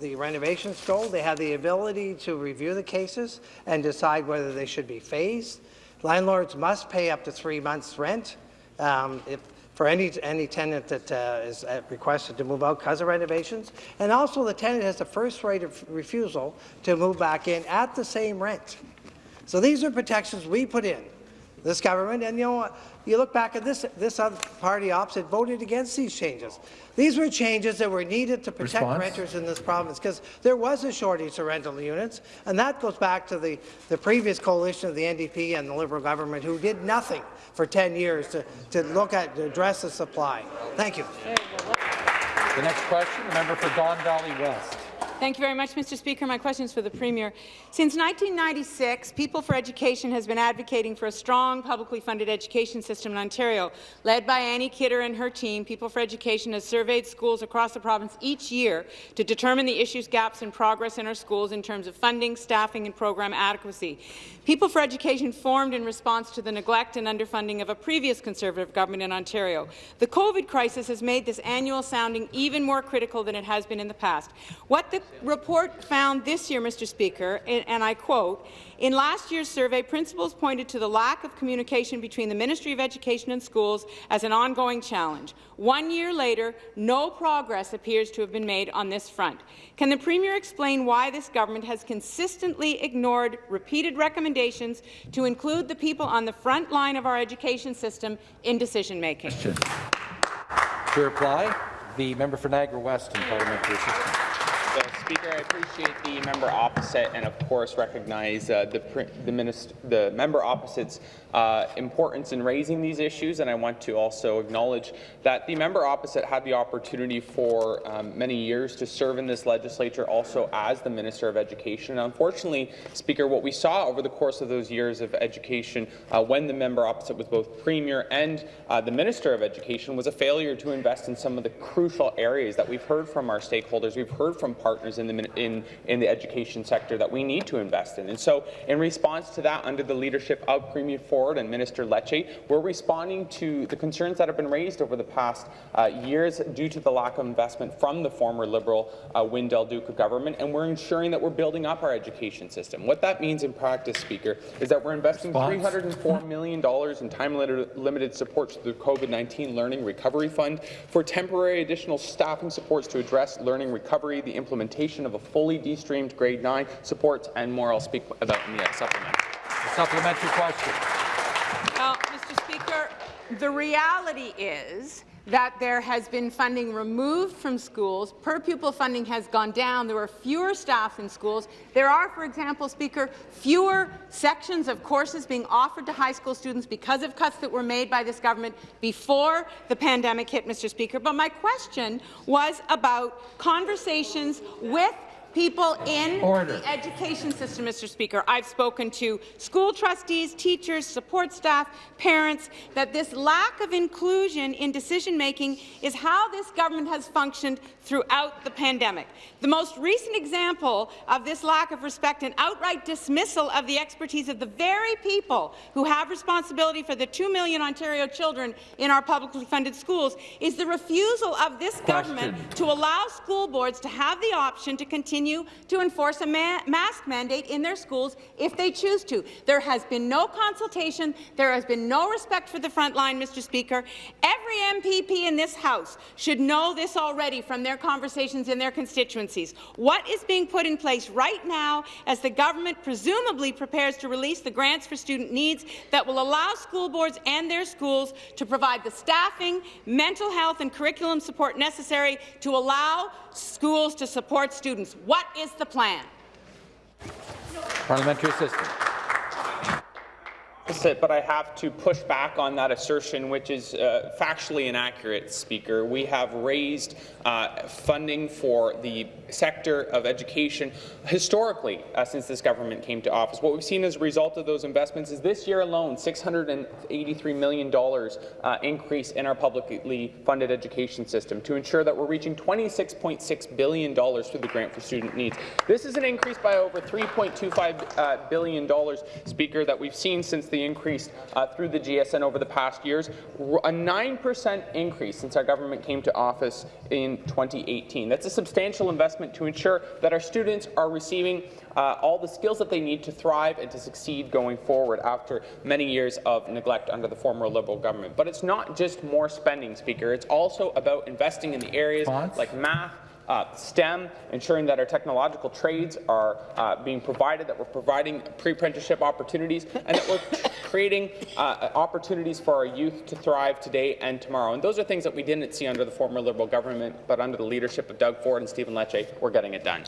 the renovations go, they have the ability to review the cases and decide whether they should be phased. Landlords must pay up to three months' rent um, if, for any, any tenant that uh, is uh, requested to move out because of renovations. And also the tenant has the first right of refusal to move back in at the same rent. So these are protections we put in, this government, and you know? You look back at this, this other party opposite voted against these changes. These were changes that were needed to protect Response? renters in this province because there was a shortage of rental units, and that goes back to the, the previous coalition of the NDP and the Liberal government who did nothing for 10 years to, to look at, to address the supply. Thank you. The next question, the member for Don Valley West. Thank you very much, Mr. Speaker. My question is for the Premier. Since 1996, People for Education has been advocating for a strong, publicly funded education system in Ontario. Led by Annie Kidder and her team, People for Education has surveyed schools across the province each year to determine the issues, gaps and progress in our schools in terms of funding, staffing and program adequacy. People for Education formed in response to the neglect and underfunding of a previous Conservative government in Ontario. The COVID crisis has made this annual sounding even more critical than it has been in the past. What the report found this year, Mr. Speaker, and, and I quote, in last year's survey, principals pointed to the lack of communication between the Ministry of Education and schools as an ongoing challenge. One year later, no progress appears to have been made on this front. Can the Premier explain why this government has consistently ignored repeated recommendations to include the people on the front line of our education system in decision-making? To reply, the member for Niagara West and parliamentary assistant. Speaker, I appreciate the member opposite and, of course, recognize uh, the, the, minister, the member opposite's uh, importance in raising these issues, and I want to also acknowledge that the member opposite had the opportunity for um, many years to serve in this legislature also as the Minister of Education. And unfortunately, Speaker, what we saw over the course of those years of education uh, when the member opposite was both Premier and uh, the Minister of Education was a failure to invest in some of the crucial areas that we've heard from our stakeholders, we've heard from partners in the, in, in the education sector that we need to invest in. And so in response to that, under the leadership of Premier Ford and Minister Lecce, we're responding to the concerns that have been raised over the past uh, years due to the lack of investment from the former Liberal uh, Wynne-Del Duca government, and we're ensuring that we're building up our education system. What that means in practice, Speaker, is that we're investing Response. $304 million in time-limited supports through the COVID-19 Learning Recovery Fund for temporary additional staffing supports to address learning recovery, the implementation of a fully de-streamed grade 9 supports, and more I'll speak about in the supplement. A supplementary question. Well, Mr. Speaker, the reality is that there has been funding removed from schools. Per pupil funding has gone down. There are fewer staff in schools. There are, for example, Speaker, fewer sections of courses being offered to high school students because of cuts that were made by this government before the pandemic hit, Mr. Speaker. But my question was about conversations with people in Order. the education system, Mr. Speaker. I've spoken to school trustees, teachers, support staff, parents, that this lack of inclusion in decision-making is how this government has functioned throughout the pandemic. The most recent example of this lack of respect and outright dismissal of the expertise of the very people who have responsibility for the 2 million Ontario children in our publicly funded schools is the refusal of this government to allow school boards to have the option to continue to enforce a ma mask mandate in their schools if they choose to. There has been no consultation. There has been no respect for the front line, Mr. Speaker. Every MPP in this House should know this already from their conversations in their constituencies. What is being put in place right now as the government presumably prepares to release the grants for student needs that will allow school boards and their schools to provide the staffing, mental health and curriculum support necessary to allow schools to support students. What is the plan? Parliamentary assistant. Opposite, but I have to push back on that assertion, which is uh, factually inaccurate, Speaker. We have raised uh, funding for the sector of education historically uh, since this government came to office. What we've seen as a result of those investments is this year alone, $683 million uh, increase in our publicly funded education system to ensure that we're reaching $26.6 billion through the Grant for Student Needs. This is an increase by over $3.25 uh, billion, Speaker, that we've seen since the increase uh, through the GSN over the past years, a 9% increase since our government came to office in 2018. That's a substantial investment to ensure that our students are receiving uh, all the skills that they need to thrive and to succeed going forward after many years of neglect under the former Liberal government. But it's not just more spending, Speaker. It's also about investing in the areas like math, uh, STEM, ensuring that our technological trades are uh, being provided, that we're providing pre-apprenticeship opportunities, and that we're creating uh, opportunities for our youth to thrive today and tomorrow. And those are things that we didn't see under the former Liberal government, but under the leadership of Doug Ford and Stephen Lecce, we're getting it done.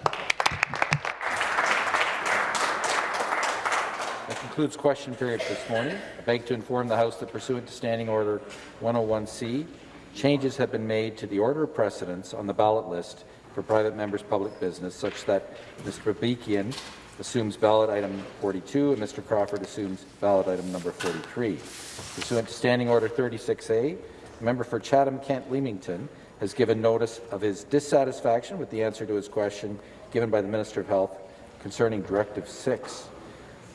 That concludes question period this morning. I beg to inform the House that pursuant to Standing Order 101C, changes have been made to the order of precedence on the ballot list for private members' public business, such that Mr. Babikian assumes ballot item 42 and Mr. Crawford assumes ballot item number 43. Pursuant to Standing Order 36A, the member for Chatham-Kent Leamington has given notice of his dissatisfaction with the answer to his question given by the Minister of Health concerning Directive 6.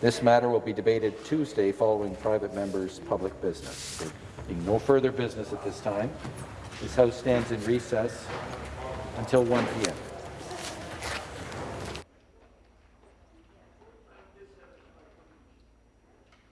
This matter will be debated Tuesday following private members' public business. There being no further business at this time, this House stands in recess until 1 p.m.